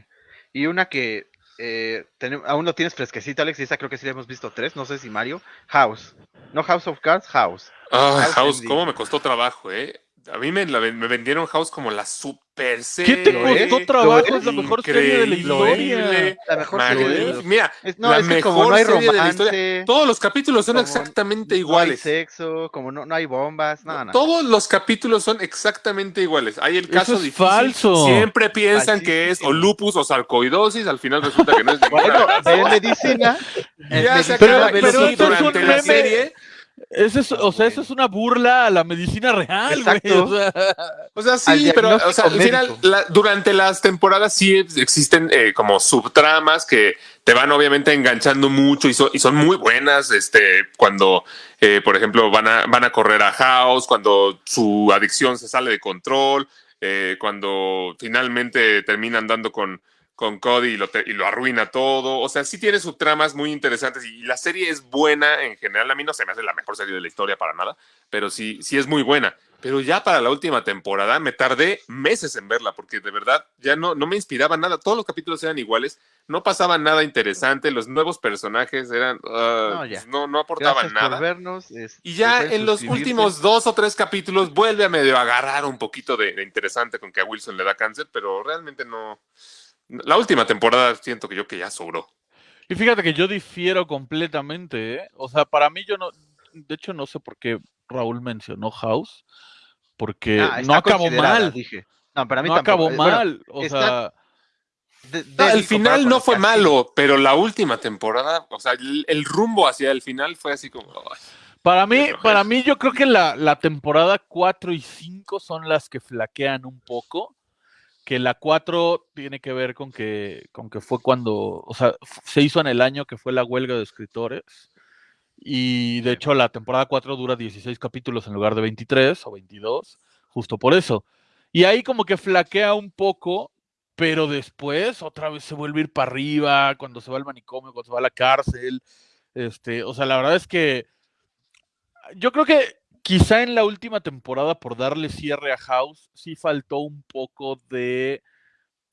Y una que eh, aún no tienes fresquecita, Alex, y esa creo que sí la hemos visto tres, no sé si Mario. House. No House of Cards, House.
Ah,
House
cómo me costó trabajo, ¿eh? A mí me, la me vendieron House como la super serie.
¿Qué te costó trabajo?
¿Lo
Es la mejor serie de la historia.
La mejor serie de
Mira,
Es- no,
la
es que
mejor
como no hay
serie de la historia. Todos los capítulos son
como
exactamente
no hay
iguales.
sexo, como no, no hay bombas, nada, nada.
Todos los capítulos son exactamente iguales. Hay el
Eso
caso
es
difícil.
falso.
Siempre piensan que es o lupus o sarcoidosis. Al final resulta que no es ninguna.
Bueno,
de
medicina.
Ya se acaba,
pero
pero,
eso
durante la
meme.
serie.
Ese es, o sea, eso es una burla a la medicina real, güey. O sea,
O sea,
Al
sí, pero o sea, al final, la- durante las temporadas sí existen eh, como subtramas que te van obviamente enganchando mucho y, son- y son muy buenas. Este, cuando, eh, por ejemplo, van a, van a correr a House, cuando su adicción se sale de control, eh, cuando finalmente terminan dando con, con Cody y lo, te- y lo arruina todo. O sea, sí tiene subtramas muy interesantes y, la serie es buena en general. A mí no se me hace la mejor serie de la historia para nada, pero sí, sí es muy buena. Pero ya para la última temporada me tardé meses en verla porque de verdad ya no, no me inspiraba nada. Todos los capítulos eran iguales, no pasaba nada interesante, los nuevos personajes eran ah,
No,
pues, no, no aportaban
Gracias
nada.
por vernos. es-
Y ya en los últimos dos o tres capítulos vuelve a medio agarrar un poquito de, de interesante con que a Wilson le da cáncer, pero realmente no. La última temporada siento que yo que ya sobró.
y fíjate que yo difiero completamente, ¿eh? O sea, para mí yo no, de hecho no sé por qué Raúl mencionó House, porque
Ah,
no acabó mal,
Dije. No, para mí
no
tampoco.
acabó
Eh, bueno,
mal, o
está-
sea,
de-
No, el final no fue malo, pero la última temporada, o sea, el, el rumbo hacia el final fue así como.
para mí, para mí yo creo que la, la temporada 4 y 5 son las que flaquean un poco, que la 4 tiene que ver con que, con que fue cuando, o sea, se hizo en el año que fue la huelga de escritores. Y de hecho la temporada 4 dura 16 capítulos en lugar de 23 o 22, justo por eso. Y ahí como que flaquea un poco, pero después otra vez se vuelve a ir para arriba, cuando se va al manicomio, cuando se va a la cárcel. Este, o sea, la verdad es que yo creo que quizá en la última temporada, por darle cierre a House, sí faltó un poco de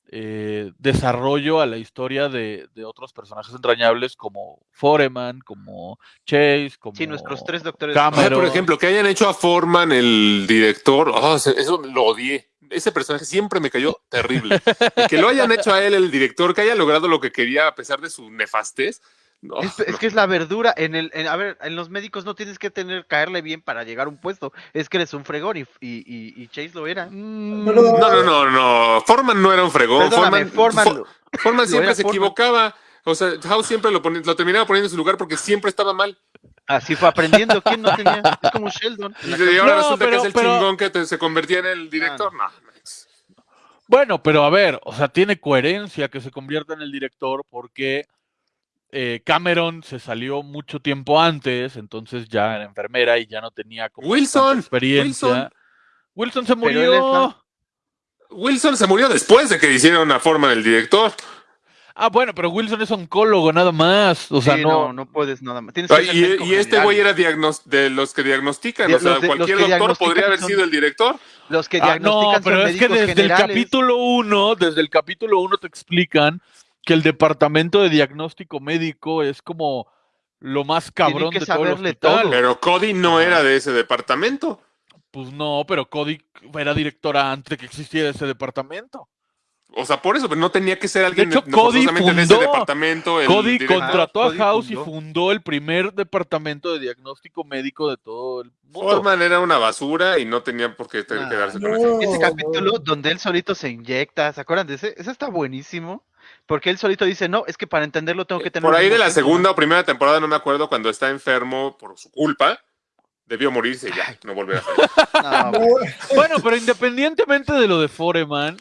eh, desarrollo a la historia de, de otros personajes entrañables como Foreman, como Chase, como
Sí, nuestros tres doctores.
Cameron.
Ah, por ejemplo, que hayan hecho a Foreman el director, oh, se- eso lo odié. Ese personaje siempre me cayó terrible. Y que lo hayan hecho a él el director, que haya logrado lo que quería a pesar de su nefastez. No,
Es, es
no.
que es la verdura. En el, en- a ver, en los médicos no tienes que tener caerle bien para llegar a un puesto. Es que eres un fregón y, y, y- y Chase lo era.
Mm,
No, no, no, no. Forman no era un fregón.
Perdóname,
Forman,
Foreman.
Fo- Foreman
lo
siempre se equivocaba. O sea, House siempre lo, ponía- lo terminaba poniendo en su lugar porque siempre estaba mal.
Así fue aprendiendo. ¿Quién no tenía? Es como Sheldon.
Y ahora
No,
resulta que
pero-
es el
pero-
chingón que te- se convertía en el director. No, Max.
Bueno, pero a ver, o sea, tiene coherencia que se convierta en el director porque eh, Cameron se salió mucho tiempo antes, entonces ya era enfermera y ya no tenía como
Wilson,
experiencia.
Wilson.
Wilson se murió.
Wilson se murió después de que hicieron una forma del director.
Ah, bueno, pero Wilson es oncólogo nada más. O sea,
Sí,
no.
no, no puedes nada más. Tienes que ser
Y, este
general.
güey era de los que diagnostican. O sea,
los de- los
cualquier doctor podría haber
son-
sido el director.
Los que
Ah,
diagnostican
no, pero
son
es que desde el capítulo 1, desde el capítulo 1 te explican que el departamento de diagnóstico médico es como lo más cabrón
que
de todo el hospital.
todo.
Pero Cody no era de ese departamento.
Pues no, pero Cody era directora antes de que existiera ese departamento.
O sea, por eso, pero no tenía que ser alguien
hecho,
de- no
Cody
de ese
fundó-
departamento. el
Cody
director.
contrató a
Cody
House y
fundó.
fundó el primer departamento de diagnóstico médico de todo el mundo.
Foreman era una basura y no tenía por qué
Ah,
que darse
no.
con eso.
Ese
Oh,
capítulo donde él solito se inyecta, ¿se acuerdan de ese? Ese está buenísimo. Porque él solito dice, no, es que para entenderlo tengo que tener...
Por ahí de la
síntomas".
segunda o primera temporada, no me acuerdo, cuando está enfermo por su culpa, debió morirse y ya, no volver a salir.
No.
Bueno, pero independientemente de lo de Foreman,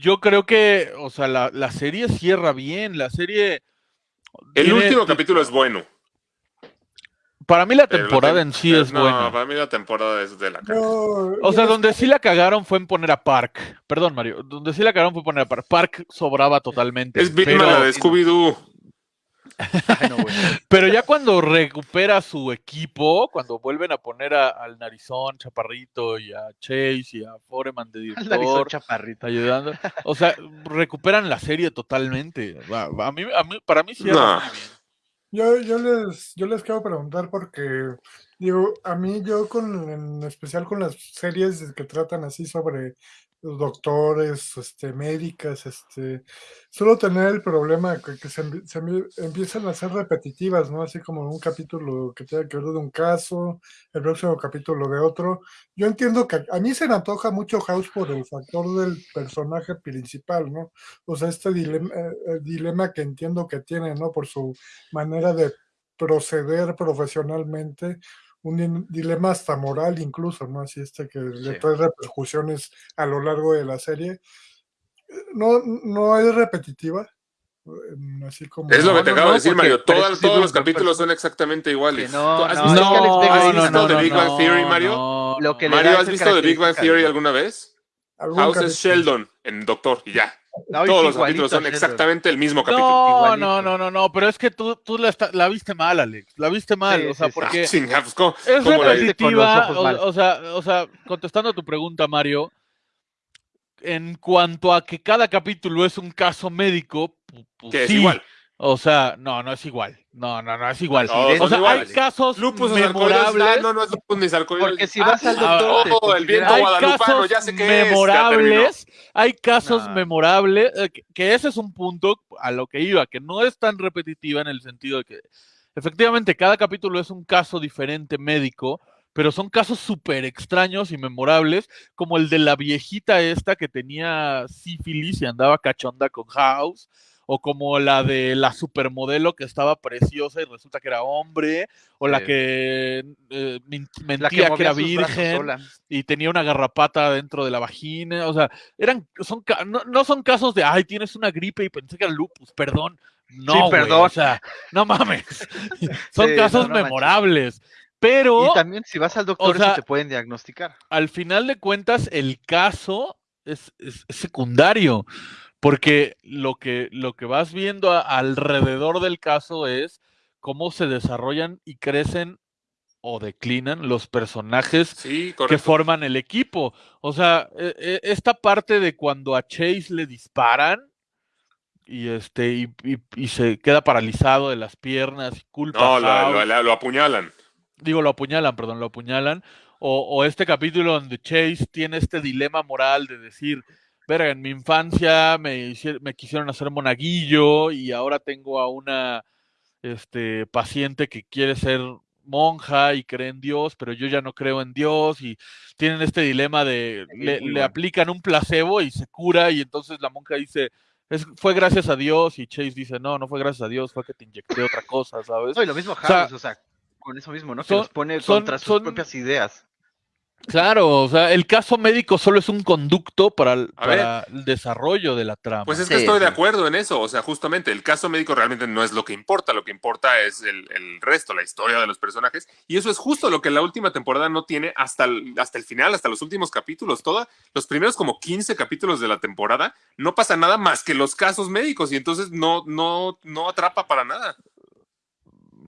yo creo que, o sea, la, la serie cierra bien. La serie.
El
tiene-
último capítulo es bueno.
Para mí la temporada
tem-
en sí
pero
es
no,
buena.
para mí la temporada es de la cara.
no,
O sea, donde sí la cagaron fue en poner a Park. Perdón, Mario. Donde sí la cagaron fue poner a Park. Park sobraba totalmente.
Es
pero,
la de Scooby-Doo.
No,
pero ya cuando recupera su equipo, cuando vuelven a poner a- al Narizón, Chaparrito y a Chase y a Foreman de
Al narizón
director.
chaparrito.
ayudando. O sea, recuperan la serie totalmente. A mí, a mí, para mí muy bien.
Yo, yo les, yo les quiero preguntar porque, digo, a mí yo con, en especial con las series que tratan así sobre doctores, este, médicas, este, suelo tener el problema que, se, se empie- empiezan a ser repetitivas, ¿no? Así como un capítulo que tenga que ver de un caso, el próximo capítulo de otro. Yo entiendo que a mí se me antoja mucho House por el factor del personaje principal, ¿no? O sea, este dilema, eh, dilema que entiendo que tiene, ¿no? Por su manera de proceder profesionalmente, un dilema hasta moral incluso, ¿no? Así este que le
Sí.
trae repercusiones a lo largo de la serie. No, no es repetitiva, eh, así como...
Es lo que
No,
te
no,
acabo
no,
de decir, Mario. Todas- todos los capítulos son exactamente iguales.
No,
¿Has
no,
visto,
Vega
has visto
no,
The
no,
Big Bang Theory, Mario?
no,
Lo que le
Mario, ¿has visto The Big Bang Theory alguna vez? House es. Sheldon en Doctor y ya.
No,
Todos los capítulos son
Sheldon.
exactamente el mismo capítulo.
No,
igualito.
no, no, no, no, pero es que tú, tú la, está- la viste mal, Alex. La viste mal,
Sí,
o sea,
sí, sí.
porque
Ah, pues, ¿cómo-
es
cómo
repetitiva. O, sea, o sea, contestando a tu pregunta, Mario, en cuanto a que cada capítulo es un caso médico, pu- pues
Que es
sí.
igual.
O sea, no, no es igual. No, no, no es igual. O sea,
iguales.
hay casos
Lupus
memorables.
No, no es lupus ni.
Porque si vas al
Ah,
doctor, te
oh, el viento
hay
guadalupano,
casos
ya sé qué es, ya
memorables, hay casos memorables, eh, que, que ese es un punto a lo que iba, que no es tan repetitiva en el sentido de que efectivamente cada capítulo es un caso diferente médico, pero son casos súper extraños y memorables, como el de la viejita esta que tenía sífilis y andaba cachonda con House, o como la de la supermodelo que estaba preciosa y resulta que era hombre, o la
Sí.
que eh,
La
mentía que, era virgen y tenía una garrapata dentro de la vagina, o sea, eran, son, no, no son casos de, ay, tienes una gripe y pensé que era lupus, perdón. No,
perdón.
o sea, no mames. son
Sí,
casos
no, no manches.
memorables. Pero
Y también si vas al doctor,
sea-
eso te pueden diagnosticar.
al final de cuentas, el caso es, es- es secundario, porque lo que, lo que vas viendo a- alrededor del caso es cómo se desarrollan y crecen o declinan los personajes
Sí,
que forman el equipo. O sea, e- e- esta parte de cuando a Chase le disparan y este y, y- y se queda paralizado de las piernas y culpa
No,
a
lo apuñalan.
digo, lo apuñalan, perdón, lo apuñalan. O, o este capítulo donde Chase tiene este dilema moral de decir, verga, en mi infancia me, hici- me quisieron hacer monaguillo y ahora tengo a una este, paciente que quiere ser monja y cree en Dios, pero yo ya no creo en Dios y tienen este dilema de
Sí,
le, aplican un placebo y se cura y entonces la monja dice, es, fue gracias a Dios y Chase dice, no, no fue gracias a Dios, fue que te inyecté otra cosa, ¿sabes?
No, y lo mismo
sea,
House, o sea, con eso mismo, ¿no? Que
son-
los pone
son-
contra sus
son-
propias ideas.
Claro, o sea, el caso médico solo es un conducto para, el- para el desarrollo de la trama.
Pues es
Sí,
que estoy de acuerdo en eso. O sea, justamente el caso médico realmente no es lo que importa. Lo que importa es el, el resto, la historia de los personajes. Y eso es justo lo que la última temporada no tiene hasta el, hasta el final, hasta los últimos capítulos. Toda, los primeros como 15 capítulos de la temporada no pasa nada más que los casos médicos. Y entonces no, no, no atrapa para nada.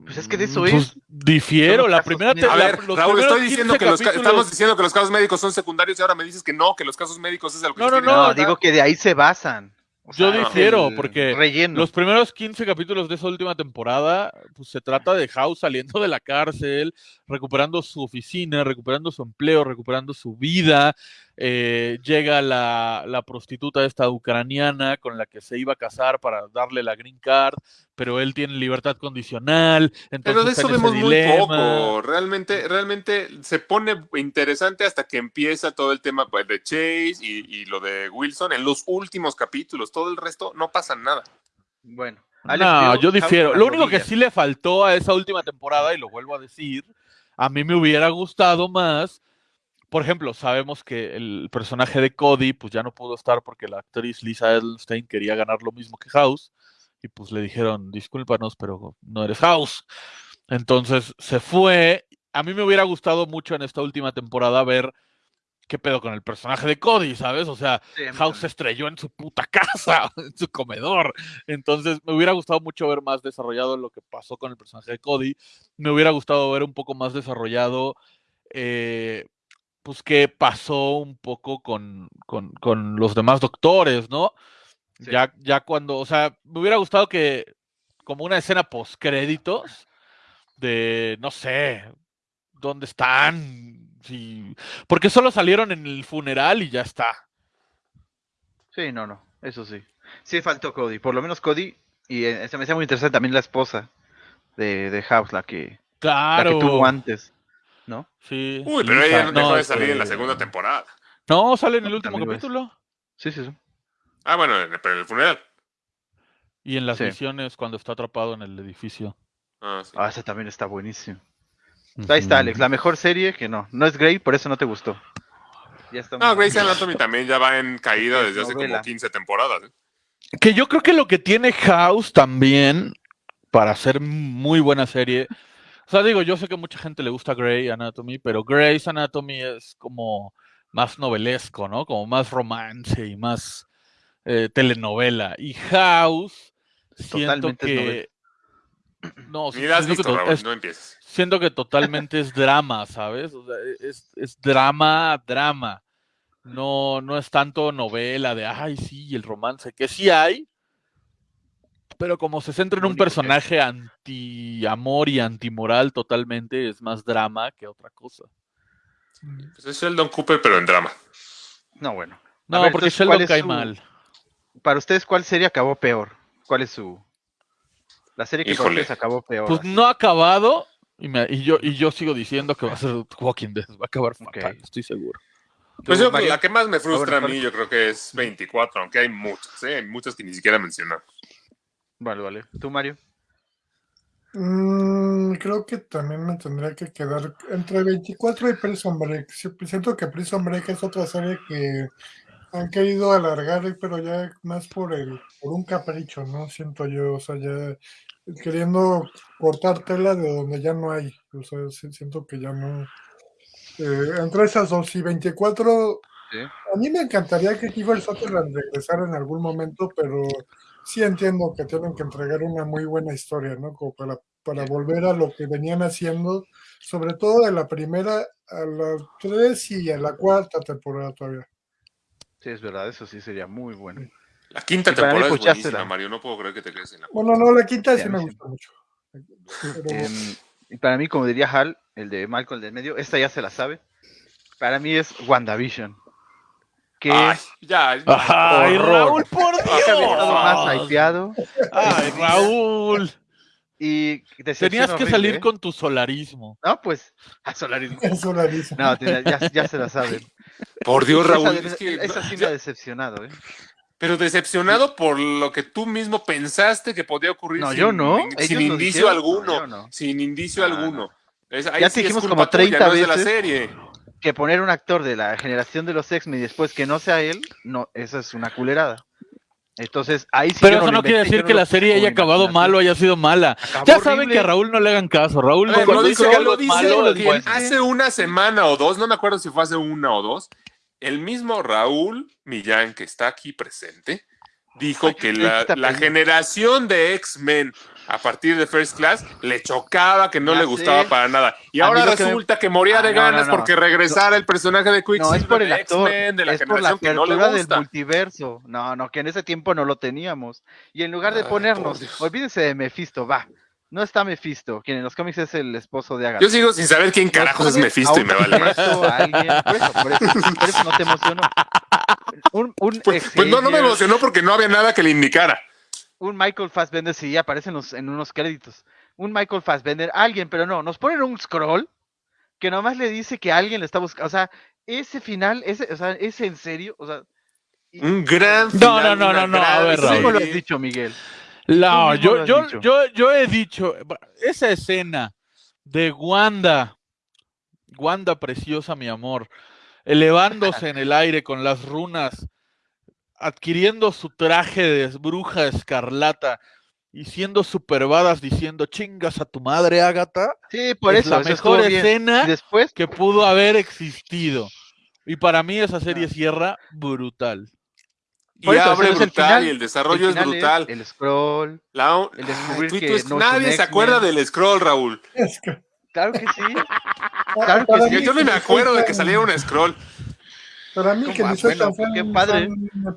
Pues es que de eso
Pues,
es.
difiero, la primera...
A ver, Raúl, estoy diciendo
15
que los ca-
capítulos-
estamos diciendo que los casos médicos son secundarios y ahora me dices que no, que los casos médicos es a lo que
No, no, no,
digo que de ahí se basan. O
Yo difiero, porque
Relleno.
Los primeros 15 capítulos de esa última temporada, pues se trata de House saliendo de la cárcel, recuperando su oficina, recuperando su empleo, recuperando su vida. Eh, llega la, la prostituta esta ucraniana con la que se iba a casar para darle la green card, pero él tiene libertad condicional. Entonces
Pero de eso vemos muy poco. Realmente, realmente se pone interesante hasta que empieza todo el tema pues, de Chase y, y lo de Wilson en los últimos capítulos. Todo el resto no pasa nada.
Bueno. Alex
No, yo difiero. Lo único que sí le faltó a esa última temporada, y lo vuelvo a decir, a mí me hubiera gustado más. Por ejemplo, sabemos que el personaje de Cody, pues ya no pudo estar porque la actriz Lisa Edelstein quería ganar lo mismo que House. Y pues le dijeron, discúlpanos, pero no eres House. Entonces se fue. A mí me hubiera gustado mucho en esta última temporada ver qué pedo con el personaje de Cody, ¿sabes? O sea,
Sí,
House se estrelló en su puta casa, en su comedor. Entonces, me hubiera gustado mucho ver más desarrollado lo que pasó con el personaje de Cody. Me hubiera gustado ver un poco más desarrollado, eh, pues, qué pasó un poco con, con- con los demás doctores, ¿no?
Sí.
Ya, ya cuando, o sea, me hubiera gustado que, como una escena post créditos, de, no sé, ¿dónde están? Sí, porque solo salieron en el funeral y ya está.
Sí, no, no. Eso sí. Sí faltó Cody. Por lo menos Cody. Y eh, se me hacía muy interesante también la esposa de, de House, la que, la
Claro.
que tuvo antes. ¿No?
Sí.
Uy, pero
Lisa,
ella no dejó de
este,
salir en la segunda temporada.
No, sale en el último
también lo es.
capítulo.
Sí, sí, sí.
Ah, bueno, en- pero en el funeral.
Y en las
Sí.
misiones cuando está atrapado en el edificio.
Ah, sí.
Ah, esa también está buenísimo. Ahí está, Alex. La mejor serie que no. No es Grey, por eso no te gustó. Ya está
No, Grey's Anatomy también ya va en caída
Es
desde hace como
novela.
15 temporadas. ¿eh?
Que yo creo que lo que tiene House también, para hacer muy buena serie. O sea, digo, yo sé que mucha gente le gusta Grey Anatomy, pero Grey's Anatomy es como más novelesco, ¿no? Como más romance y más eh, telenovela. Y House, siento
Totalmente
que. No,
has
siento que
visto,
to-
Raúl,
es-
no empieces.
siento que totalmente es drama, ¿sabes? O sea, es, es drama, drama. No, no es tanto novela de, ay, sí, el romance, que sí hay, pero como se centra en un personaje anti-amor y antimoral totalmente, es más drama que otra cosa.
Pues es Sheldon Cooper, pero en drama.
No, bueno.
No,
ver,
porque
entonces, ¿cuál
Sheldon cae
su-
mal.
Para ustedes, ¿cuál serie acabó peor? ¿Cuál es su. La serie que ustedes acabó peor?
Pues
así?
no ha acabado, y, me- y yo, y yo sigo diciendo que va a ser Walking Dead, va a acabar fatal,
Ok.
estoy seguro.
Pues yo,
Mario.
la que más me frustra a mí, yo creo que es 24, aunque hay muchas, ¿eh? hay muchas que ni siquiera mencionamos.
Vale, vale. ¿Tú, Mario?
Mm, creo que también me tendría que quedar entre 24 y Prison Break. Siento que Prison Break es otra serie que han querido alargar, pero ya más por el, por un capricho, ¿no? Siento yo, o sea, ya queriendo cortar tela de donde ya no hay. O sea, siento que ya no. Eh, entre esas dos y 24,
Sí.
a mí me encantaría que Kiefer Sutherland regresara en algún momento, pero sí entiendo que tienen que entregar una muy buena historia, ¿no? Como para, para volver a lo que venían haciendo, sobre todo de la primera a la tres y a la cuarta temporada todavía.
Sí, es verdad, eso sí sería muy bueno.
La quinta temporada es buenísima. Mario. No puedo creer que te quedes en la
Bueno, no, la quinta
Sí,
me
sí.
gusta mucho. Pero-
Em, y para mí, como diría Hal, el de Malcolm del medio, esta ya se la sabe. Para mí es WandaVision. Que
Ay,
es
ya.
¡Ay,
Horror.
Raúl, por
más
Dios!
hypeado.
¡Ay, Raúl!
Y
Tenías que
horrible,
salir
¿eh?
con tu solarismo.
No, pues. A Solaris.
Eso la dice.
No, ya, ya se la saben.
Por Dios, Raúl.
esa,
es que-
esa sí me ha decepcionado, ¿eh?
pero decepcionado por lo que tú mismo pensaste que podía ocurrir.
No,
sin,
yo no.
sin indicio
dijeron.
alguno.
No, yo no.
Sin indicio
No,
alguno. Es- ahí
Ya
sí
te
es
dijimos
culpa
como 30
tuya, no es de la
veces.
serie.
Que poner un actor de la generación de los X-Men y después que no sea él, no, eso es una culerada. Entonces, ahí sí
Pero eso no quiere decir
no
que la serie haya acabado mal o haya sido mala.
Acabó
Ya saben
horrible.
que a Raúl no le hagan caso. Raúl cuando
lo
dice algo malo, dice.
hace una semana o dos, no me acuerdo si fue hace una o dos, el mismo Raúl Millán, que está aquí presente, dijo
Ay,
que la, generación de X-Men a partir de First Class le chocaba, que no
Ya
le gustaba
sé.
para nada. Y
A
ahora
lo que me-
resulta que moría
Ah,
de
no, no,
ganas
no.
porque regresara el personaje de Quicksilver
No, es por el
de
actor,
X-Men, de la
es por la
que no le
del multiverso. No, no, que en ese tiempo no lo teníamos. Y en lugar de
Ay,
ponernos, olvídense de Mephisto, va. No está Mephisto, quien en los cómics es el esposo de Agatha.
Yo sigo sin saber quién carajos es Mephisto y me vale más.
por eso, por eso, por eso no te emocionó. Un, un
Pues, pues no, no me emocionó porque no había nada que le indicara.
Un Michael Fassbender, sí, aparece en, los- en unos créditos. Un Michael Fassbender, alguien, pero no, nos ponen un scroll que nomás le dice que alguien le está buscando. O sea, ese final, ese, o sea, ¿es en serio? O sea, y-
Un gran
No,
final,
no, no,
una
no, no, a ver,
¿Tú cómo lo has dicho, Miguel?
No, yo, yo,
dicho.
yo, yo he dicho, esa escena de Wanda, Wanda preciosa, mi amor, elevándose en el aire con las runas, adquiriendo su traje de bruja escarlata y siendo superbadas diciendo chingas a tu madre, Ágata,
Sí, por
es
eso,
la
eso
mejor escena
Y después,
que pudo haber existido. Y para mí esa serie cierra brutal.
Y
eso,
abre
el
brutal
final.
y el desarrollo
el
es brutal.
el scroll.
La-
el descubrir que no
nadie se acuerda del scroll, Raúl.
Es que-
Claro que sí. Claro que sí.
Yo, ni me acuerdo de que saliera un scroll.
Para mí, que
Bueno,
tan fan,
qué padre,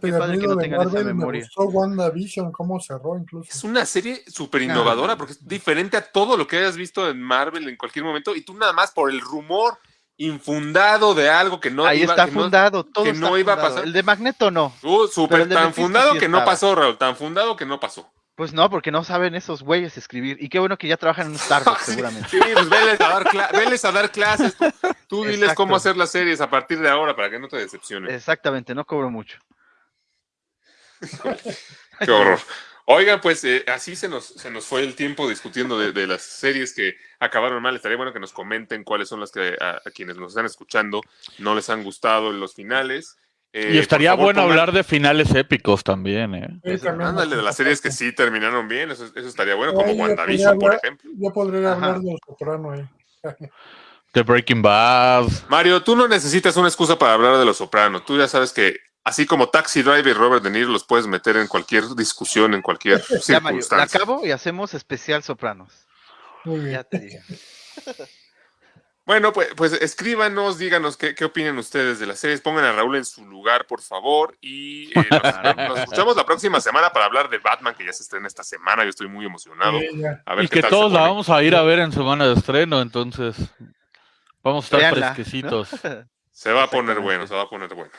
qué padre que no tengan esa
Marvel, me
memoria.
gustó WandaVision, cómo cerró
Es una serie súper innovadora porque es diferente a todo lo que hayas visto en Marvel en cualquier momento y tú nada más por el rumor infundado de algo que no
Ahí
iba,
está
que no-
fundado, todo
que
está
no iba a
fundado.
pasar.
El de Magneto no.
Uh, súper tan fundado
sí
que no pasó, Raúl, tan fundado que no pasó.
Pues no, porque no saben esos güeyes escribir. Y qué bueno que ya trabajan en un Starbucks, seguramente.
Sí, pues veles a dar, veles a dar clases. Tú, tú diles
Exacto.
cómo hacer las series a partir de ahora para que no te decepcionen.
Exactamente, no cobro mucho.
Qué horror. Oigan, pues eh, así se nos, se nos fue el tiempo discutiendo de, de las series que acabaron mal. Estaría bueno que nos comenten cuáles son las que a, a quienes nos están escuchando no les han gustado los finales. Eh,
y estaría
favor,
bueno
pongan-
hablar de finales épicos también, ¿eh?
Sí, también
Ándale, de las series que sí terminaron bien, eso, eso estaría bueno, como
Ay,
WandaVision, por ejemplo.
Yo podría
Ajá.
hablar de Los Soprano ahí.
De Breaking Bad.
Mario, tú no necesitas una excusa para hablar de Los Sopranos. Tú ya sabes que así como Taxi Driver y Robert De Niro los puedes meter en cualquier discusión, en cualquier
Ya, Mario, la
circunstancia.
acabo y hacemos especial Sopranos.
Muy bien.
Ya te digo.
Bueno, pues, pues escríbanos, díganos qué, qué opinan ustedes de las series, pongan a Raúl en su lugar, por favor, y eh, nos, nos escuchamos la próxima semana para hablar de Batman, que ya se estrena esta semana, yo estoy muy emocionado. A ver
Y
qué
que
tal
todos la vamos a ir a ver en semana de estreno, entonces vamos a estar
Véanla, ¿no?
fresquecitos.
Se va a poner bueno, se va a poner bueno.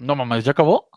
No mames, ¿ya acabó?